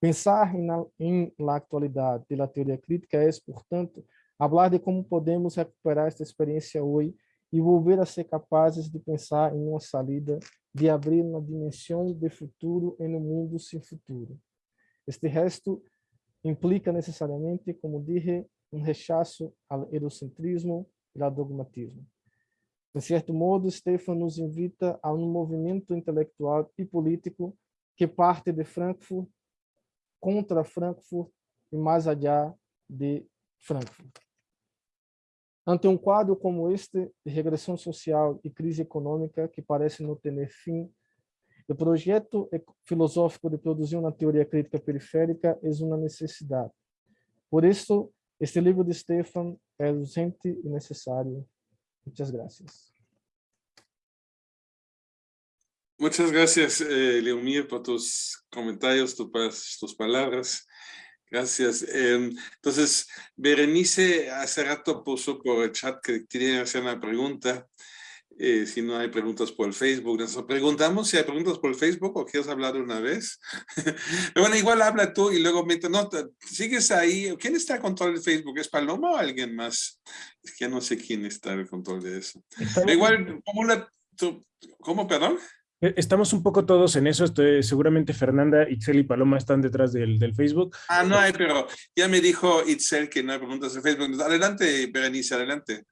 Pensar em, na, em la atualidade da teoria crítica é, portanto, falar de como podemos recuperar esta experiência hoje e volver a ser capazes de pensar em uma salida de abrir uma dimensão de futuro em um mundo sem futuro. Este resto implica necessariamente, como dije, um rechaço ao eurocentrismo e ao dogmatismo. De certo modo, Stefan nos invita a um movimento intelectual e político que parte de Frankfurt, contra Frankfurt e mais allá de Frankfurt. Ante um quadro como este, de regressão social e crise econômica que parece não ter fim, o projeto filosófico de produzir uma teoria crítica periférica é uma necessidade. Por isso, este livro de Stefan é urgente e necessário. Muitas graças. Muchas gracias, eh, Leomir, por tus comentarios, tus, tus palabras. Gracias. Em, entonces, Berenice hace rato puso por el chat que quería hacer una pregunta. Eh, si no hay preguntas por el Facebook, nos preguntamos si hay preguntas por el Facebook o quieres hablar una vez. <laughs> bueno, igual habla tú y luego me no, sigues ahí. ¿Quién está al control de Facebook? ¿Es Paloma o alguien más? Es que no sé quién está al control de eso. igual, ¿cómo, la, tú, ¿cómo, perdón? Eh, estamos un poco todos en eso, estoy, seguramente Fernanda, Itzel y Paloma están detrás del, del, Facebook. Ah, no hay, pero ya me dijo Itzel que no hay preguntas en Facebook. Adelante, Berenice, adelante.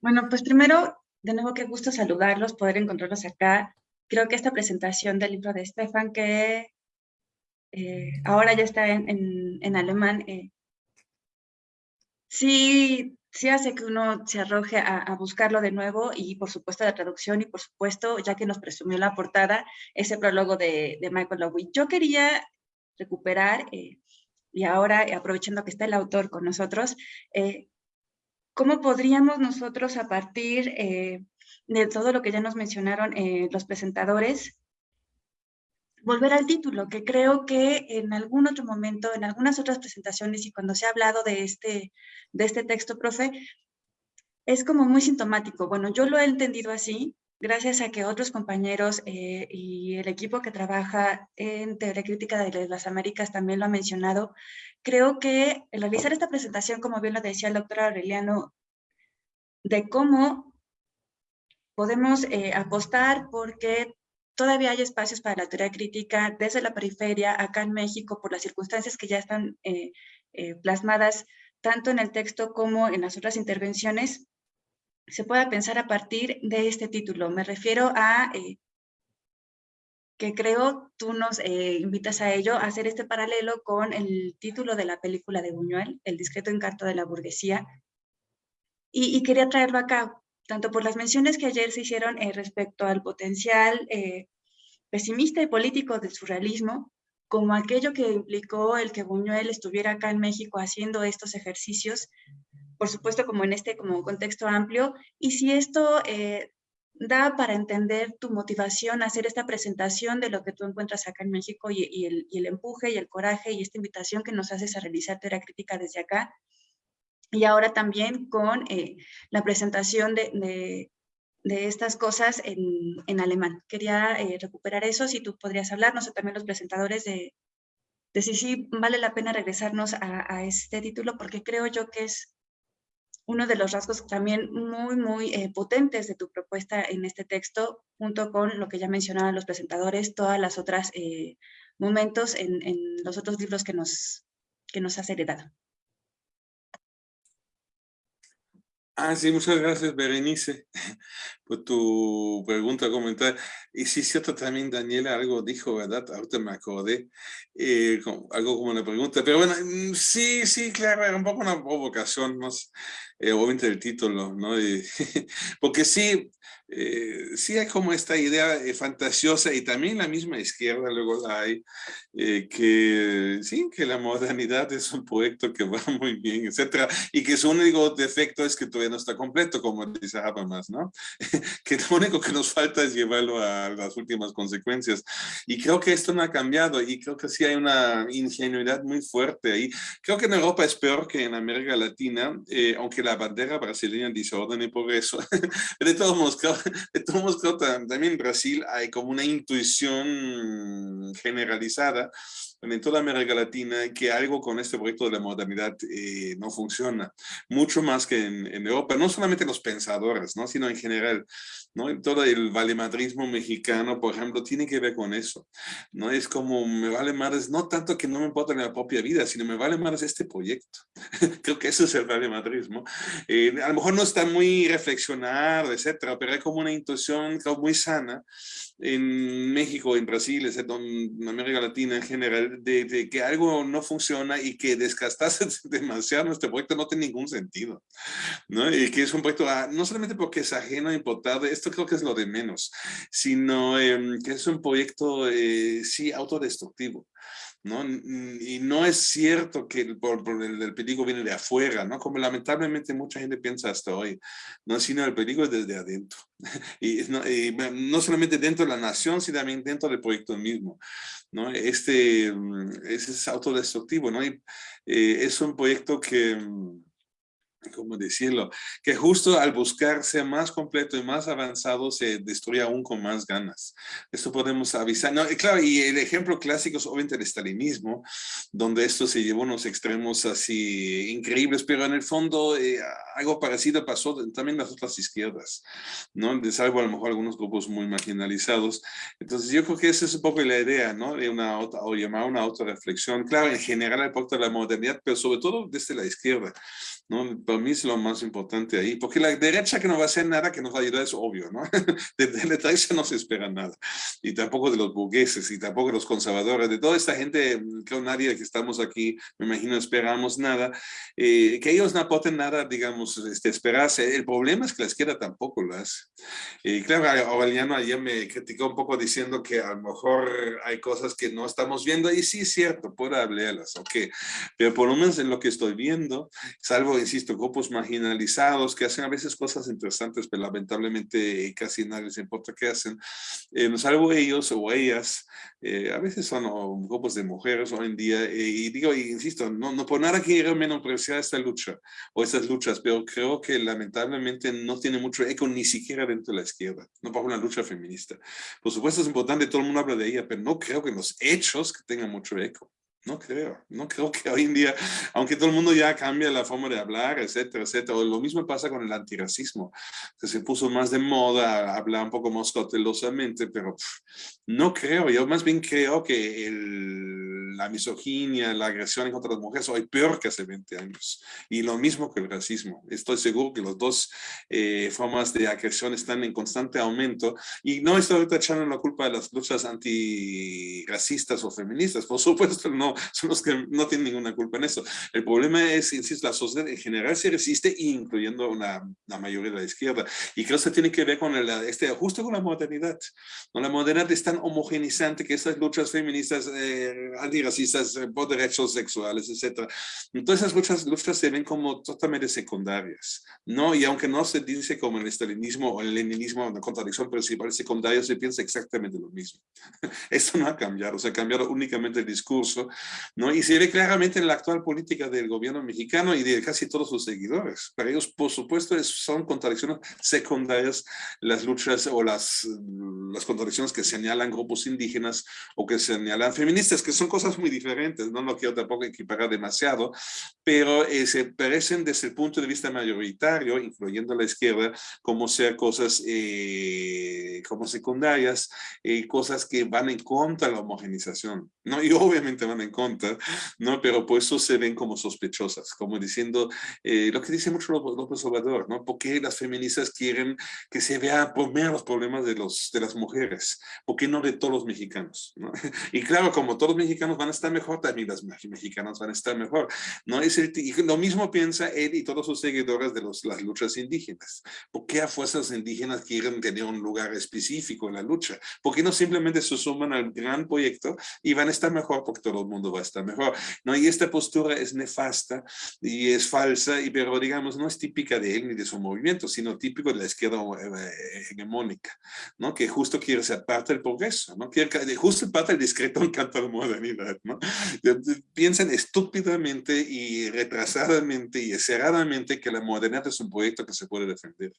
Bueno, pues primero, de nuevo, qué gusto saludarlos, poder encontrarlos acá. Creo que esta presentación del libro de Stefan, que eh, ahora ya está en, en, alemán, eh, sí sí hace que uno se arroje a, buscarlo de nuevo y por supuesto la traducción y por supuesto, ya que nos presumió la portada, ese prólogo de, Michael Lowy. Yo quería recuperar, eh, y ahora aprovechando que está el autor con nosotros, ¿cómo podríamos nosotros a partir eh, de todo lo que ya nos mencionaron los presentadores, volver al título, que creo que en algún otro momento, en algunas otras presentaciones y cuando se ha hablado de este, de este texto, profe, es como muy sintomático. Bueno, yo lo he entendido así, gracias a que otros compañeros eh, y el equipo que trabaja en Teoría Crítica de las Américas también lo ha mencionado. Creo que el realizar esta presentación, como bien lo decía el doctor Aureliano, de cómo podemos eh, apostar porque todavía hay espacios para la teoría crítica desde la periferia, acá en México, por las circunstancias que ya están eh, eh, plasmadas tanto en el texto como en las otras intervenciones, se pueda pensar a partir de este título. Me refiero a eh, que creo tú nos invitas a ello, a hacer este paralelo con el título de la película de Buñuel, El discreto encanto de la burguesía, y, y quería traerlo acá tanto por las menciones que ayer se hicieron eh, respecto al potencial eh, pesimista y político del surrealismo, como aquello que implicó el que Buñuel estuviera acá en México haciendo estos ejercicios, por supuesto como en este como contexto amplio, y si esto eh, da para entender tu motivación a hacer esta presentación de lo que tú encuentras acá en México y, el, empuje y el coraje y esta invitación que nos haces a realizar teoría crítica desde acá, y ahora también con eh, la presentación de, estas cosas en, alemán. Quería eh, recuperar eso, si tú podrías hablarnos, o también los presentadores de, de si vale la pena regresarnos a, este título, porque creo yo que es uno de los rasgos también muy, muy eh, potentes de tu propuesta en este texto, junto con lo que ya mencionaban los presentadores, todas las otras momentos en, en, los otros libros que nos, que nos has heredado. Ah, sí, muchas gracias, Berenice, por tu pregunta, comentario. Y sí, cierto, también Daniela algo dijo, ¿verdad? Ahorita me acordé, eh, algo como una pregunta. Pero bueno, mm, sí, sí, claro, era un poco una provocación, más, eh, obviamente el título, ¿no? <laughs> porque sí, eh, sí hay como esta idea eh, fantasiosa y también la misma izquierda luego la hay, eh, que sí, que la modernidad es un proyecto que va <laughs> muy bien, etcétera, y que su único defecto es que todavía no está completo, como dice Habermas, ¿no? <laughs> que lo único que nos falta es llevarlo a las últimas consecuencias. Y creo que esto no ha cambiado y creo que sí hay una ingenuidad muy fuerte ahí. Creo que en Europa es peor que en América Latina, aunque la bandera brasileña dice orden y progreso, <laughs> de todos modos, creo de todos modos, también en Brasil hay como una intuición generalizada en toda América Latina que algo con este proyecto de la modernidad eh, no funciona. Mucho más que en, en, Europa, no solamente los pensadores, ¿no? sino en general. ¿no? Todo el valemadrismo mexicano, por ejemplo, tiene que ver con eso. ¿no? Es como, me vale más, no tanto que no me importa la propia vida, sino me vale más este proyecto. <laughs> Creo que eso es el valemadrismo. Eh, a lo mejor no está muy reflexionado, etcétera, pero hay como una intuición muy sana en México, en Brasil, en América Latina en general, de, que algo no funciona y que desgastarse <laughs> demasiado nuestro proyecto no tiene ningún sentido. ¿no? Y que es un proyecto, ah, no solamente porque es ajeno, importado, esto creo que es lo de menos, sino eh, que es un proyecto, eh, sí, autodestructivo. ¿No? Y no es cierto que el, por, el, peligro viene de afuera, ¿no? Como lamentablemente mucha gente piensa hasta hoy, ¿no? Sino el peligro es desde adentro. <laughs> Y no, no solamente dentro de la nación, sino también dentro del proyecto mismo, ¿no? Este, ese es autodestructivo, ¿no? Y, eh, es un proyecto que mm, cómo decirlo, que justo al buscar ser más completo y más avanzado se destruye aún con más ganas. Esto podemos avisar. No, y claro, y el ejemplo clásico es obviamente el estalinismo, donde esto se llevó a unos extremos así increíbles, pero en el fondo eh, algo parecido pasó también las otras izquierdas, ¿no? De salvo a lo mejor algunos grupos muy marginalizados. Entonces yo creo que esa es un poco la idea, ¿no? De una o llamar una autorreflexión. Claro, en general el de la modernidad, pero sobre todo desde la izquierda. ¿No? Para mí es lo más importante ahí, porque la derecha que no va a hacer nada que nos va a ayudar es obvio, ¿no? <laughs> De, de, la derecha no se espera nada, y tampoco de los burgueses, y tampoco de los conservadores, de toda esta gente, creo nadie que estamos aquí, me imagino, esperamos nada, eh, que ellos no aporten nada, digamos, este, esperarse. El problema es que la izquierda tampoco lo hace. Y claro, Aureliano ayer me criticó un poco diciendo que a lo mejor hay cosas que no estamos viendo, y sí es cierto, puedo hablarlas, ok, pero por lo menos en lo que estoy viendo, salvo insisto, grupos marginalizados que hacen a veces cosas interesantes, pero lamentablemente casi nadie les importa qué hacen. Eh, salvo ellos o ellas, eh, a veces son grupos de mujeres hoy en día, eh, y digo, insisto, no, no por nada quiero menospreciar esta lucha o estas luchas, pero creo que lamentablemente no tiene mucho eco ni siquiera dentro de la izquierda, no para una lucha feminista. Por supuesto es importante, todo el mundo habla de ella, pero no creo que los hechos que tengan mucho eco. No creo, no creo que hoy en día, aunque todo el mundo ya cambia la forma de hablar, etcétera, etcétera, lo mismo pasa con el antirracismo, que se puso más de moda, hablar un poco más cautelosamente, pero no creo, yo más bien creo que la misoginia, la agresión contra las mujeres hoy peor que hace 20 años, y lo mismo que el racismo. Estoy seguro que las dos eh, formas de agresión están en constante aumento, y no estoy echando la culpa de las luchas antirracistas o feministas, por supuesto no, son los que no tienen ninguna culpa en eso. El problema es, insisto, la sociedad en general se resiste, incluyendo una, la mayoría de la izquierda. Y creo que tiene que ver con el, este ajuste con la modernidad. ¿no? La modernidad es tan homogenizante que estas luchas feministas, eh, eh, por derechos sexuales, etc. Entonces esas luchas, luchas se ven como totalmente secundarias. ¿no? Y aunque no se dice como el estalinismo o el leninismo, una contradicción principal secundaria, se piensa exactamente lo mismo. <laughs> Esto no ha cambiado, o sea, ha cambiado únicamente el discurso ¿no? Y se ve claramente en la actual política del gobierno mexicano y de casi todos sus seguidores. Para ellos, por supuesto, son contradicciones secundarias las luchas o las, las contradicciones que señalan grupos indígenas o que señalan feministas, que son cosas muy diferentes, no lo quiero tampoco equiparar demasiado, pero eh, se parecen desde el punto de vista mayoritario, incluyendo la izquierda, como ser cosas eh, como secundarias, eh, cosas que van en contra de la homogenización, ¿no? Y obviamente van en contra, ¿no? Pero por eso se ven como sospechosas, como diciendo eh, lo que dice mucho López Obrador, ¿no? ¿Por qué las feministas quieren que se vea por menos los problemas de, los, de las mujeres? ¿Por qué no de todos los mexicanos? ¿no? <laughs> Y claro, como todos los mexicanos van a estar mejor, también las mexicanas van a estar mejor, ¿no? Es y lo mismo piensa él y todos sus seguidores de las luchas indígenas. ¿Por qué a fuerzas indígenas quieren tener un lugar específico en la lucha? ¿Por qué no simplemente se suman al gran proyecto y van a estar mejor porque todo el mundo va a estar mejor. ¿no? Y esta postura es nefasta y es falsa, y, pero digamos, no es típica de él ni de su movimiento, sino típico de la izquierda eh, hegemónica, ¿no? que justo quiere ser parte del progreso, ¿no? quiere, justo parte del discreto encanto de la <laughs> ¿no? Piensan estúpidamente y retrasadamente y cerradamente que la modernidad es un proyecto que se puede defender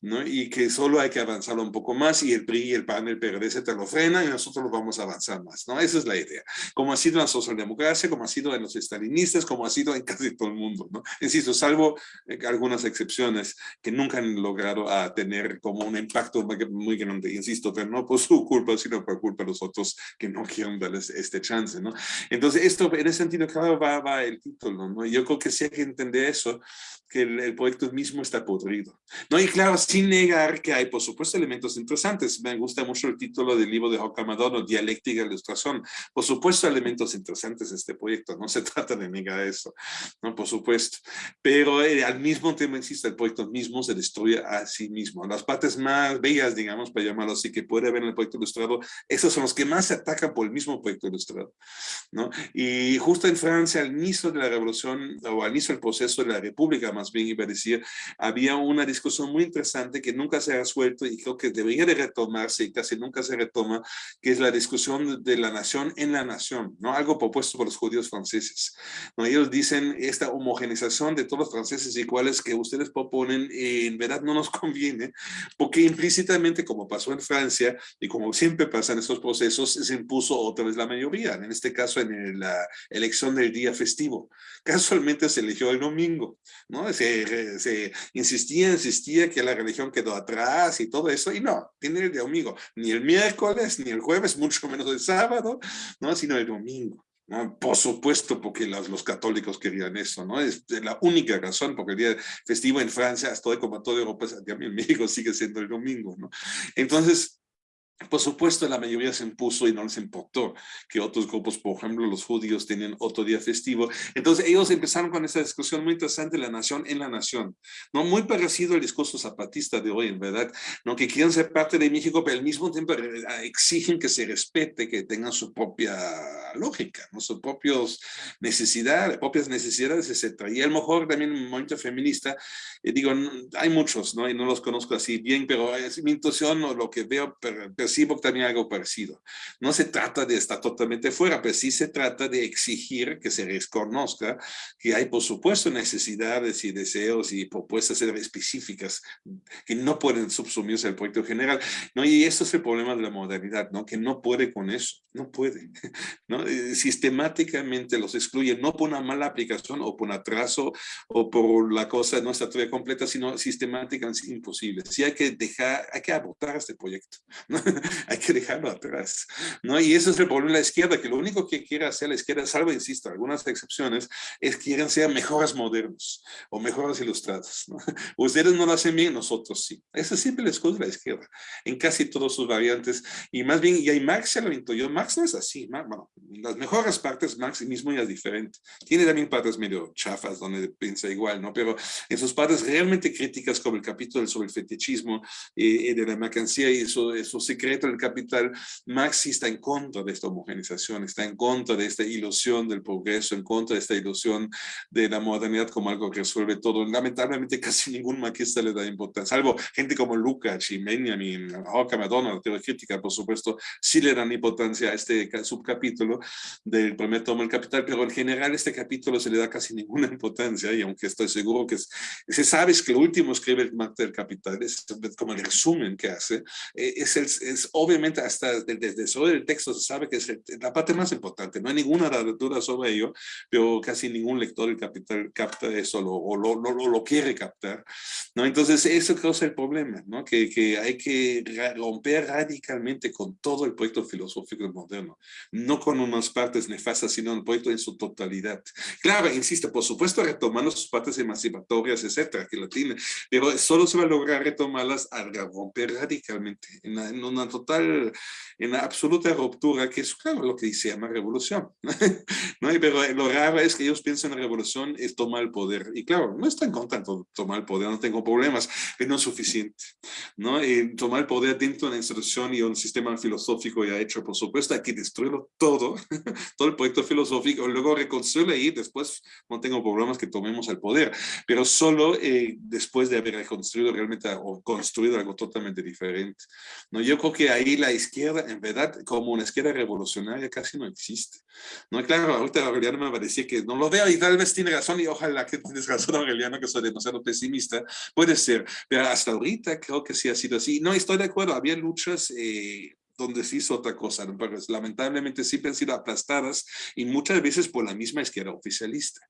¿no? y que solo hay que avanzarlo un poco más y el PRI y el PAN, el PRD se te lo frena y nosotros lo vamos a avanzar más. ¿no? Esa es la idea. Como ha sido la socialdemocracia, como ha sido en los estalinistas, como ha sido en casi todo el mundo, ¿no? Insisto, salvo eh, algunas excepciones que nunca han logrado a tener como un impacto muy grande, insisto, pero no por su culpa, sino por culpa de los otros que no quieren darles este chance, ¿no? Entonces, esto, en ese sentido, claro, va, va el título, ¿no? Yo creo que sí hay que entender eso, que el, proyecto mismo está podrido. ¿no? Y claro, sin negar que hay, por supuesto, elementos interesantes. Me gusta mucho el título del libro de Joca Madonna, Dialéctica e Ilustración. Por supuesto, elementos interesantes de este proyecto. No se <laughs> trata de negar eso, ¿no? Por supuesto. Pero eh, al mismo tiempo, insisto, el proyecto mismo se destruye a sí mismo. Las partes más bellas, digamos, para llamarlo así, que puede haber en el proyecto ilustrado, esos son los que más se atacan por el mismo proyecto ilustrado, ¿no? Y justo en Francia, al inicio de la Revolución o al inicio del proceso de la república, más bien iba a decir, había una discusión muy interesante que nunca se ha resuelto y creo que debería de retomarse y casi nunca se retoma, que es la discusión de la nación en la nación, ¿no? Algo propuesto por los judíos franceses. ¿no? Ellos dicen esta homogenización de todos los franceses iguales que ustedes proponen, eh, en verdad no nos <laughs> conviene, porque implícitamente, como pasó en Francia, y como siempre pasa en estos procesos, se impuso otra vez la mayoría, en este caso en la elección del día festivo. Casualmente se eligió el domingo, ¿no? Se, se insistía, insistía que la religión quedó atrás y todo eso, y no, tiene el domingo, ni el miércoles, ni el jueves, <laughs> mucho menos el sábado, ¿no? Sino el domingo. ¿no? Por supuesto, porque los, los, católicos querían eso, ¿no? Es la única razón, porque el día festivo en Francia, hasta como toda Europa, en México sigue siendo el domingo, ¿no? Entonces, por supuesto, la mayoría se impuso y no les importó que otros grupos, por ejemplo, los judíos, tenían otro día festivo. Entonces, ellos empezaron con esa discusión muy interesante, la nación en la nación. ¿no? Muy parecido al discurso zapatista de hoy, en verdad, ¿no? que quieren ser parte de México, pero al mismo tiempo eh, exigen que se respete, que tengan su propia lógica, ¿no? sus propias necesidades, propias necesidades, etc. Y a lo mejor también un movimiento feminista, eh, digo, hay muchos, ¿no? y no los conozco así bien, pero es mi intuición o lo que veo, pero, percibo también algo parecido. No se trata de estar totalmente fuera, pero sí se trata de exigir que se reconozca que hay, por supuesto, necesidades y deseos y propuestas específicas que no pueden subsumirse al proyecto general. ¿no? Y eso es el problema de la modernidad, ¿no? que no puede con eso, no puede. <laughs> ¿no? Eh, sistemáticamente los excluye, no por una mala aplicación o por un atraso o por la cosa no está todavía completa, sino sistemáticamente imposible. Sí hay que dejar, hay que abortar este proyecto. ¿no? <laughs> <laughs> hay que dejarlo atrás. ¿no? Y ese es el problema de la izquierda, que lo único que quiere hacer la izquierda, salvo, insisto, algunas excepciones, es que quieren ser mejores modernos o mejores ilustrados. ¿no? <laughs> Ustedes no lo hacen bien, nosotros sí. Esa es siempre la excusa de la izquierda, en casi todas sus variantes. Y más bien, y ahí Marx se lo yo Marx no es así. Bueno, las mejores partes, Marx mismo ya es diferente. Tiene también partes medio chafas donde piensa igual, ¿no? Pero en sus partes realmente críticas como el capítulo sobre el fetichismo y, de la mercancía y eso, eso secreto del capital, Marx está en contra de esta homogenización, está en contra de esta ilusión del progreso, en contra de esta ilusión de la modernidad como algo que resuelve todo. Lamentablemente <laughs> casi ningún marxista le da importancia, salvo gente como Lukács y Benjamin, Hawker, Madonna, la teoría crítica, por supuesto, sí le dan importancia a este subcapítulo del primer tomo del capital, pero en general este capítulo se le da casi ninguna importancia y aunque estoy seguro que se sabe que lo último escribe el Marx del capital, es como el resumen que hace, eh, es el, obviamente hasta desde sobre el texto se sabe que es la parte más importante, no hay ninguna duda sobre ello, pero casi ningún lector capital capta eso o lo, lo, lo, quiere captar, ¿no? Entonces eso causa el problema, ¿no? Que, que hay que romper radicalmente con todo el proyecto filosófico moderno, no con unas partes nefastas, sino el proyecto en su totalidad. Claro, insisto, por supuesto retomando sus partes emancipatorias, etcétera, que lo tiene, pero solo se va a lograr retomarlas al romper radicalmente en, una total, en absoluta ruptura, que es claro lo que se llama revolución. <laughs> ¿no? Pero lo raro es que ellos piensan en revolución es tomar el poder. Y claro, no están contentos de tomar el poder, no tengo problemas, pero no es suficiente. ¿no? Y tomar el poder dentro de una institución y un sistema filosófico ya hecho, por supuesto, hay que destruirlo todo, <laughs> todo el proyecto filosófico, luego reconstruirlo y después no tengo problemas que tomemos el poder, pero solo eh, después de haber reconstruido realmente o construido algo totalmente diferente. ¿no? Yo que ahí la izquierda, en verdad, como una izquierda revolucionaria casi no existe. No, claro, ahorita Aureliano me parecía que no lo veo y tal vez tiene razón y ojalá que tienes razón <laughs> Aureliano que soy demasiado pesimista, puede ser, pero hasta ahorita creo que sí ha sido así. No, estoy de acuerdo, había luchas eh, donde se hizo otra cosa, lamentablemente siempre han sido aplastadas y muchas veces por la misma izquierda oficialista.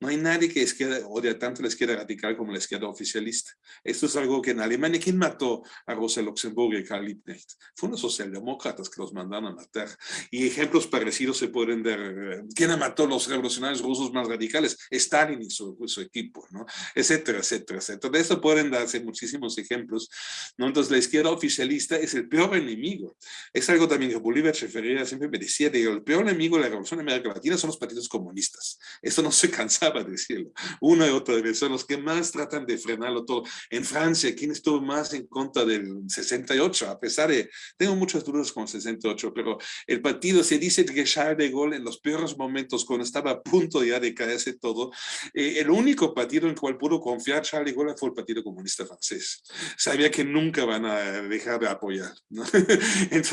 No hay nadie que izquierda, odia tanto la izquierda radical como la izquierda oficialista. Esto es algo que en Alemania, ¿quién mató a Rosa Luxemburgo y Karl Liebknecht? Fueron los socialdemócratas que los mandaron a matar. Y ejemplos parecidos se pueden dar. ¿Quién mató a los revolucionarios rusos más radicales? Stalin y su, su equipo, ¿no? Etcétera, etcétera, etcétera. De eso pueden darse muchísimos ejemplos, ¿no? Entonces la izquierda oficialista es el peor enemigo Es algo también que Bolívar Echeverría siempre decía, de, el peor enemigo de la revolución en América Latina son los partidos comunistas. Eso no se <laughs> cansaba de decirlo. Una y otra vez, son los que más tratan de frenarlo todo. En Francia, ¿quién estuvo más en contra del 68? A pesar de, tengo muchas dudas con el 68, pero el partido, se dice que Charles de Gaulle en los peores momentos, cuando estaba a punto ya de caerse todo, eh, el único partido en el cual pudo confiar Charles de Gaulle fue el Partido Comunista Francés. Sabía que nunca van a dejar de apoyar. ¿no? <laughs> Entonces,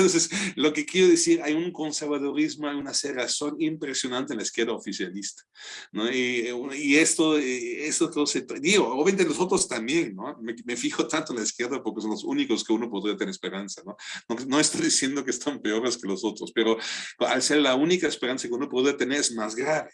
lo que quiero decir, hay un conservadurismo, hay una cerrazón impresionante en la izquierda oficialista. ¿no? Y, y esto, eh, esto todo se... Digo, obviamente los otros también, ¿no? Me, me, fijo tanto en la izquierda porque son los únicos que uno podría tener esperanza, ¿no? No, no estoy diciendo que están peores que los otros, pero al ser la única esperanza que uno puede tener es más grave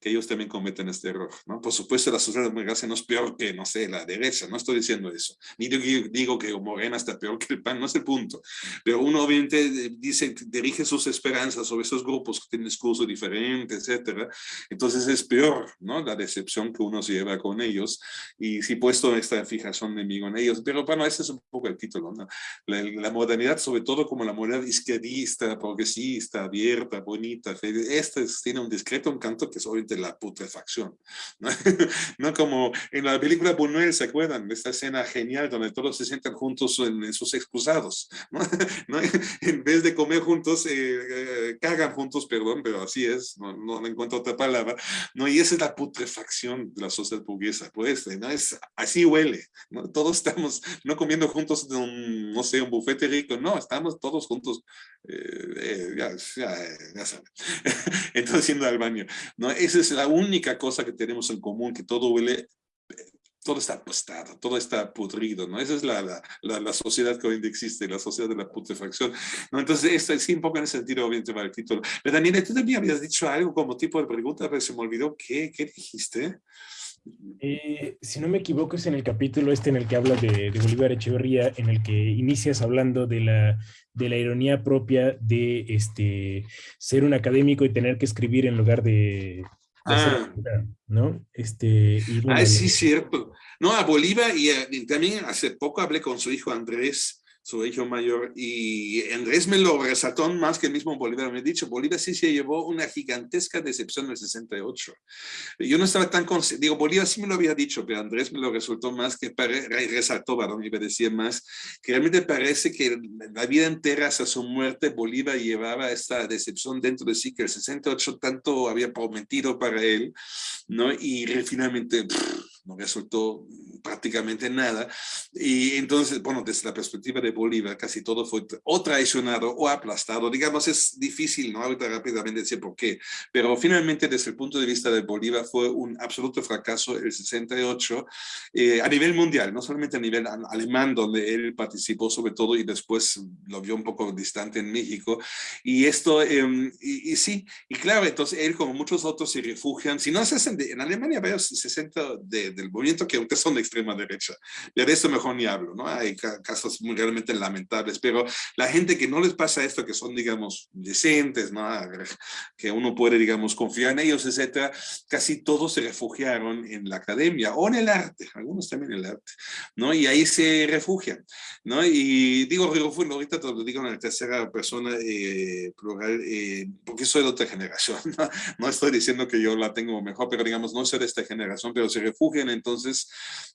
que ellos también cometen este error, ¿no? Por supuesto, la sociedad democracia no es peor que, no sé, la derecha, no estoy diciendo eso. Ni digo, digo que Morena está peor que el PAN, no es el punto. Pero uno obviamente eh, dice, dirige sus esperanzas sobre esos grupos que tienen discurso diferente, etcétera. Entonces es peor, ¿no? La decepción que uno se lleva con ellos. Y si puesto esta fijación de mí con ellos. Pero bueno, ese es un poco el título, ¿no? La, la modernidad, sobre todo como la modernidad izquierdista, progresista, abierta, bonita, esta tiene un discreto encanto que es obviamente la putrefacción. ¿no? <laughs> ¿no? Como en la película Buñuel, ¿se acuerdan? Esta escena genial donde todos se sientan juntos en, en sus excusados. ¿no? <laughs> ¿no? <laughs> En vez de comer juntos, eh, eh, cagan juntos, perdón, pero así es, no, no, encuentro otra palabra. ¿no? Y esa es la putrefacción de la sociedad burguesa, pues, ¿no? Es, así huele. ¿no? Todos estamos no comiendo juntos en un, no sé, un bufete rico, no, estamos todos juntos, eh, ya, ya, ya saben. <laughs> Entonces, yendo al baño. ¿no? Esa es la única cosa que tenemos en común, que todo huele todo está apostado, todo está pudrido, ¿no? Esa es la, la, la, la, sociedad que hoy en día existe, la sociedad de la putrefacción, ¿no? Entonces, esto sí, un poco en ese sentido, obviamente, va el título. Pero Daniela, tú también habías dicho algo como tipo de pregunta, pero se me olvidó, ¿qué, qué dijiste? Eh, si no me equivoco, es en el capítulo este en el que habla de, de Bolívar Echeverría, en el que inicias hablando de la, de la ironía propia de este, ser un académico y tener que escribir en lugar de, Ah. ¿no? Este, y bueno, ah, sí, cierto. No, a Bolívar y, y, también hace poco hablé con su hijo Andrés su hijo mayor, y Andrés me lo resaltó más que el mismo Bolívar me ha dicho, Bolívar sí se llevó una gigantesca decepción en el 68. Yo no estaba tan consciente, digo, Bolívar sí me lo había dicho, pero Andrés me lo resultó más que, pare, resaltó, perdón, iba a decir más, que realmente parece que la vida entera hasta su muerte Bolívar llevaba esta decepción dentro de sí, que el 68 tanto había prometido para él, ¿no? Y finalmente... Pff, no resultó prácticamente nada. Y entonces, bueno, desde la perspectiva de Bolívar, casi todo fue o traicionado o aplastado. Digamos, es difícil, ¿no? Ahorita rápidamente decir por qué. Pero finalmente, desde el punto de vista de Bolívar, fue un absoluto fracaso el 68 eh, a nivel mundial, no solamente a nivel alemán, donde él participó sobre todo y después lo vio un poco distante en México. Y esto, eh, y, y, sí, y claro, entonces él, como muchos otros, se refugian, si no se hacen, de, en Alemania, varios 60 de del movimiento que aunque son de extrema derecha. De eso mejor ni hablo, ¿no? Hay casos muy realmente lamentables, pero la gente que no les pasa esto, que son, digamos, decentes, ¿no? Que uno puede, digamos, confiar en ellos, etcétera, casi todos se refugiaron en la academia o en el arte, algunos también en el arte, ¿no? Y ahí se refugian, ¿no? Y digo refugio, ahorita te lo digo en la tercera persona eh, plural, eh, porque soy de otra generación, <laughs> ¿no? No estoy diciendo que yo la tengo mejor, pero digamos, no soy de esta generación, pero se refugian entonces,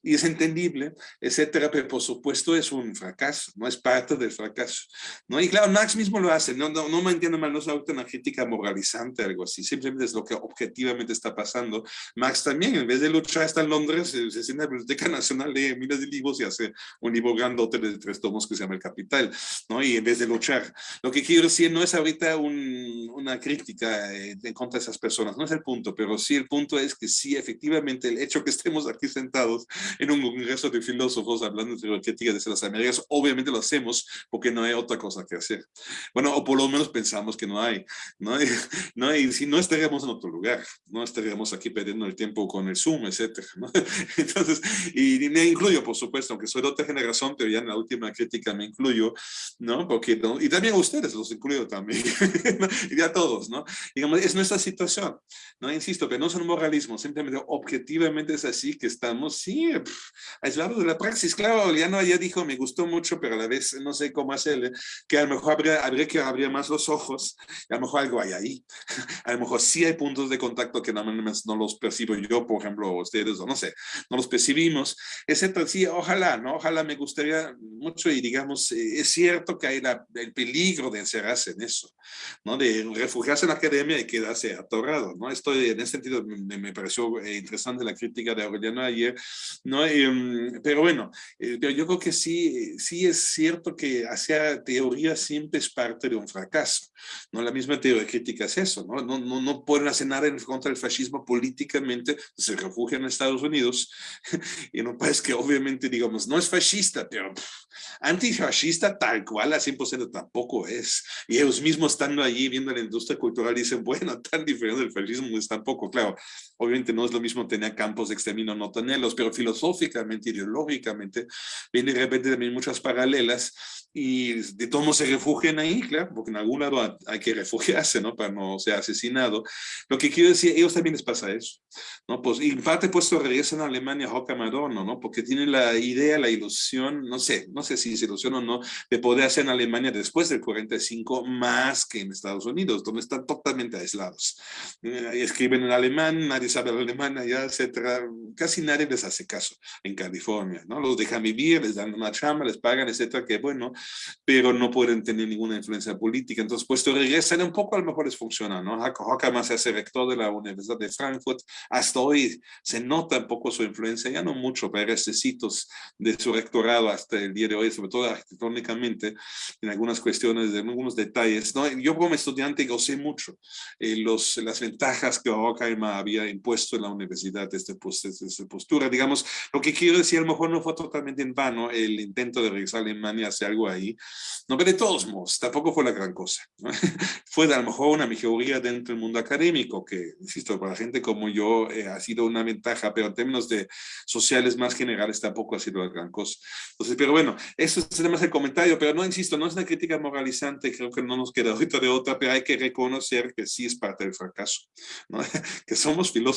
y es entendible, etcétera, pero por supuesto es un fracaso, no es parte del fracaso, ¿no? Y claro, Max mismo lo hace, no, no, no me entiendo mal, no es crítica moralizante, algo así, simplemente es lo que objetivamente está pasando. Max también, en vez de luchar, está en Londres, se, se sienta en la Biblioteca Nacional, lee miles de libros y hace un libro grandote de tres tomos que se llama El Capital, ¿no? Y en vez de luchar, lo que quiero decir no es ahorita un, una crítica eh, en contra de esas personas, no es el punto, pero sí el punto es que sí, efectivamente, el hecho que estemos aquí sentados en un congreso de filósofos hablando de la crítica de las Américas, obviamente lo hacemos porque no hay otra cosa que hacer. Bueno, o por lo menos pensamos que no hay, ¿no? Y, ¿no? y si no estaríamos en otro lugar, no estaríamos aquí perdiendo el tiempo con el Zoom, etcétera, ¿no? <laughs> Entonces, y, me incluyo, por supuesto, aunque soy de otra generación, pero ya en la última crítica me incluyo, ¿no? Porque, y también a ustedes los incluyo también, <laughs> y a todos, ¿no? Digamos, es nuestra situación, ¿no? Insisto, que no es un moralismo, simplemente objetivamente es así que estamos, sí, aislado de la praxis. Claro, ya no, ya dijo, me gustó mucho, pero a la vez no sé cómo hacerle, que a lo mejor habría, habría que abrir más los ojos, a lo mejor algo hay ahí. <laughs> A lo mejor sí hay puntos de contacto que no, no los percibo yo, por ejemplo, ustedes, o no sé, no los percibimos, etcétera. Sí, ojalá, ¿no? Ojalá me gustaría mucho y digamos, eh, es cierto que hay la, el peligro de encerrarse en eso, ¿no? De refugiarse en la academia y quedarse atorado, ¿no? Estoy, en ese sentido, me, me pareció eh, interesante la crítica de Aureliano ayer, ¿no? Em, pero bueno, eh, pero yo creo que sí, sí es cierto que hacer teoría siempre es parte de un fracaso, ¿no? La misma teoría crítica es eso, ¿no? No, no, no pueden hacer nada en contra del fascismo políticamente, se refugian en Estados Unidos, <laughs> en un país que obviamente, digamos, no es fascista, pero antifascista tal cual a 100% tampoco es. Y ellos mismos estando allí viendo la industria cultural dicen, bueno, tan diferente del fascismo es tampoco, claro, obviamente no es lo mismo tener campos de exterminio no tenerlos, pero filosóficamente, ideológicamente, viene de repente también muchas paralelas y de todos se refugian ahí, claro, porque en algún lado hay que refugiarse, ¿no? Para no ser asesinado. Lo que quiero decir, ellos también les pasa eso, ¿no? Pues, en parte pues regresan a Alemania Joca Madonna, ¿no? Porque tienen la idea, la ilusión, no sé, no sé si es ilusión o no, de poder hacer en Alemania después del 45 más que en Estados Unidos, donde están totalmente aislados. Eh, escriben en alemán, nadie sabe el alemán allá, etcétera. Casi nadie les hace caso en California, ¿no? Los dejan vivir, les dan una chamba, les pagan, etcétera, que bueno, pero no pueden tener ninguna influencia política. Entonces, puesto regresan un poco, a lo mejor les funciona, ¿no? Hockerman se hace rector de la Universidad de Frankfurt. Hasta hoy se nota un poco su influencia, ya no mucho, pero recesitos de su rectorado hasta el día de hoy, sobre todo arquitectónicamente, en algunas cuestiones, en algunos detalles. ¿no? Yo como estudiante gocé mucho eh, los, las ventajas que Hockerman había impuesto en la universidad desde esta postura. Digamos, lo que quiero decir, a lo mejor no fue totalmente en vano el intento de regresar a Alemania hacer algo ahí, no, pero de todos modos, tampoco fue la gran cosa. <laughs> fue a lo mejor una mejoría dentro del mundo académico, que, insisto, para gente como yo eh, ha sido una ventaja, pero en términos de sociales más generales tampoco ha sido la gran cosa. Entonces, pero bueno, eso es más el comentario, pero no, insisto, no es una crítica moralizante, creo que no nos queda <laughs> ahorita de otra, pero hay que reconocer que sí es parte del fracaso. <laughs> que somos filósofos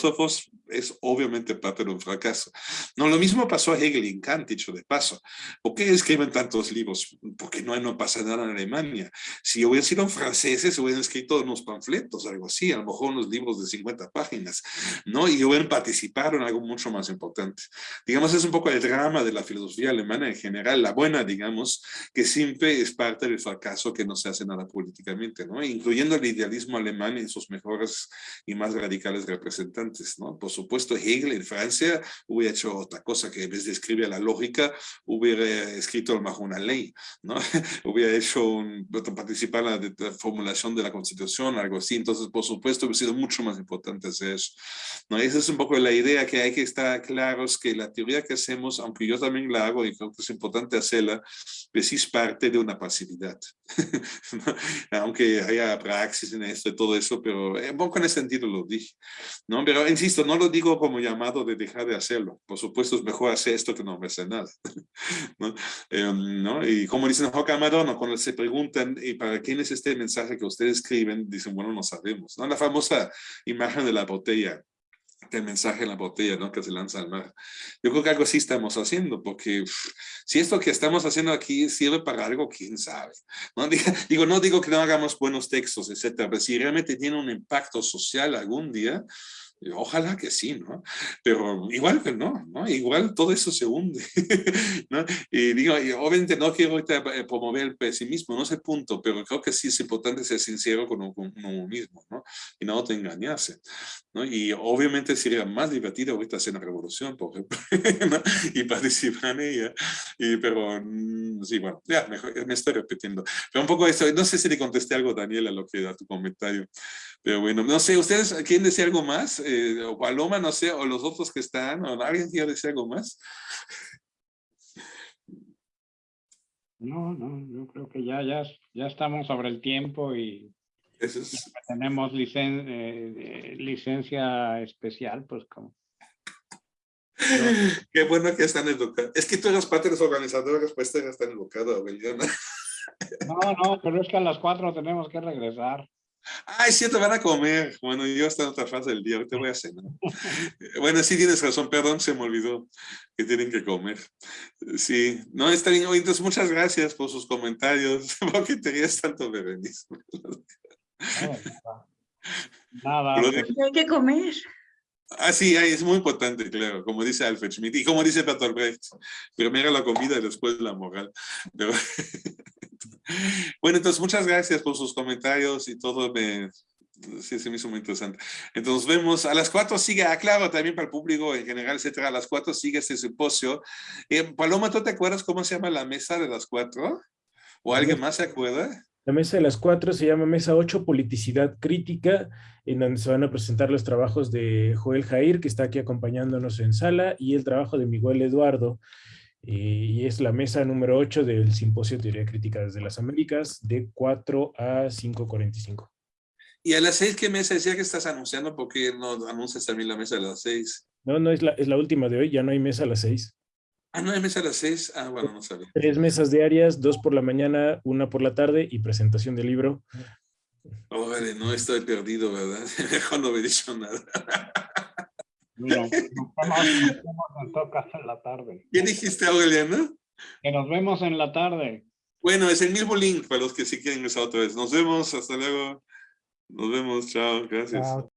es obviamente parte de un fracaso. No, lo mismo pasó a Hegel y Kant, dicho de paso. ¿Por qué escriben tantos libros? Porque no, no pasa nada en Alemania. Si hubieran sido franceses, hubieran escrito unos panfletos, algo así, a lo mejor unos libros de 50 páginas, ¿no? Y hubieran participado en algo mucho más importante. Digamos, es un poco el drama de la filosofía alemana en general, la buena, digamos, que siempre es parte del fracaso que no se hace nada políticamente, ¿no? Incluyendo el idealismo alemán en sus mejores y más radicales representantes, ¿no? Por supuesto, Hegel en Francia hubiera hecho otra cosa, que en vez de escribir la lógica, hubiera escrito mejor una ley, ¿no? <laughs> hubiera hecho, un, participar en la, formulación de la constitución, algo así. Entonces, por supuesto, hubiera sido mucho más importante hacer eso. ¿no? Esa es un poco la idea que hay que estar claros que la teoría que hacemos, aunque yo también la hago y creo que es importante hacerla, pues es parte de una pasividad. <laughs> aunque haya praxis en esto y todo eso, pero un poco en ese sentido lo dije. ¿no? Pero insisto, no lo digo como llamado de dejar de hacerlo. Por supuesto, es mejor hacer esto que no hacer nada. <laughs> ¿no? Em, ¿no? Y como dicen Joca Madonna, cuando se preguntan, ¿y para quién es este mensaje que ustedes escriben? Dicen, bueno, no sabemos. ¿no? La famosa imagen de la botella el mensaje en la botella, ¿no? Que se lanza al mar. Yo creo que algo así estamos haciendo, porque si esto que estamos haciendo aquí sirve para algo, quién sabe. ¿no? <laughs> Digo, no digo que no hagamos buenos textos, etcétera, pero si realmente tiene un impacto social algún día, Ojalá que sí, ¿no? Pero igual que no, ¿no? Igual todo eso se hunde, <laughs> ¿no? Y digo, obviamente no quiero eh, promover el pesimismo, no es el punto, pero creo que sí es importante ser sincero con uno, mismo, ¿no? Y no te engañarse, ¿no? Y obviamente sería más divertido ahorita hacer una revolución, por ejemplo, <laughs> ¿no? y participar en ella, y, pero mm, sí, bueno, ya, mejor, me estoy repitiendo. Pero un poco eso, no sé si le contesté algo, Daniela, lo que da tu comentario, pero bueno, no sé, ¿ustedes quieren decir algo más? Eh, o Paloma, no sé, o los otros que están, o alguien quiere decir algo más. No, no, yo creo que ya, ya, ya estamos sobre el tiempo y, tenemos licen, eh, licencia especial, pues como. <laughs> Qué bueno que están educados. Es que tú eres parte de los organizadores, pues están educados, No, no, pero es que a las cuatro tenemos que regresar. Es cierto, van a comer. Bueno, yo estoy en otra fase del día, ahorita voy a cenar. <laughs> Bueno, sí tienes razón, perdón, se me olvidó que tienen que comer. Sí, no, está bien. Entonces, muchas gracias por sus comentarios. <laughs> ¿Por qué te rías tanto, Berenice? <laughs> Nada, Hay que comer. Ah, sí, ay, es muy importante, claro, como dice Alfred Schmidt y como dice Bertolt Brecht, primero la comida y después la moral. Pero- bueno, entonces muchas gracias por sus comentarios y todo, me, sí, se me hizo muy interesante. Entonces vemos, a las cuatro sigue, ah, claro, también para el público en general, etcétera, a las cuatro sigue este simposio. Eh, Paloma, ¿tú te acuerdas cómo se llama la mesa de las cuatro? ¿O alguien más se acuerda? La mesa de las cuatro se llama Mesa 8, Politicidad Crítica, en donde se van a presentar los trabajos de Joel Jair, que está aquí acompañándonos en sala, y el trabajo de Miguel Eduardo. Y es la mesa número 8 del Simposio Teoría Crítica desde las Américas, de 4 a 5.45. Y a las seis, ¿qué mesa decía que estás anunciando? ¿Por qué no anuncias también la mesa de las seis? No, no, es la, es la última de hoy, ya no hay mesa a las 6. Ah, no hay mesa a las seis. Ah, bueno, no sabía. Tres mesas diarias, dos por la mañana, una por la tarde y presentación del libro. Órale, no estoy perdido, ¿verdad? <laughs> Mejor no me he dicho nada. No, nos vemos, nos en la tarde. ¿Qué dijiste, Aureliano? Que nos vemos en la tarde. Bueno, es el mismo link para los que sí quieren usar otra vez. Nos vemos, hasta luego. Nos vemos, chao, gracias. Chao.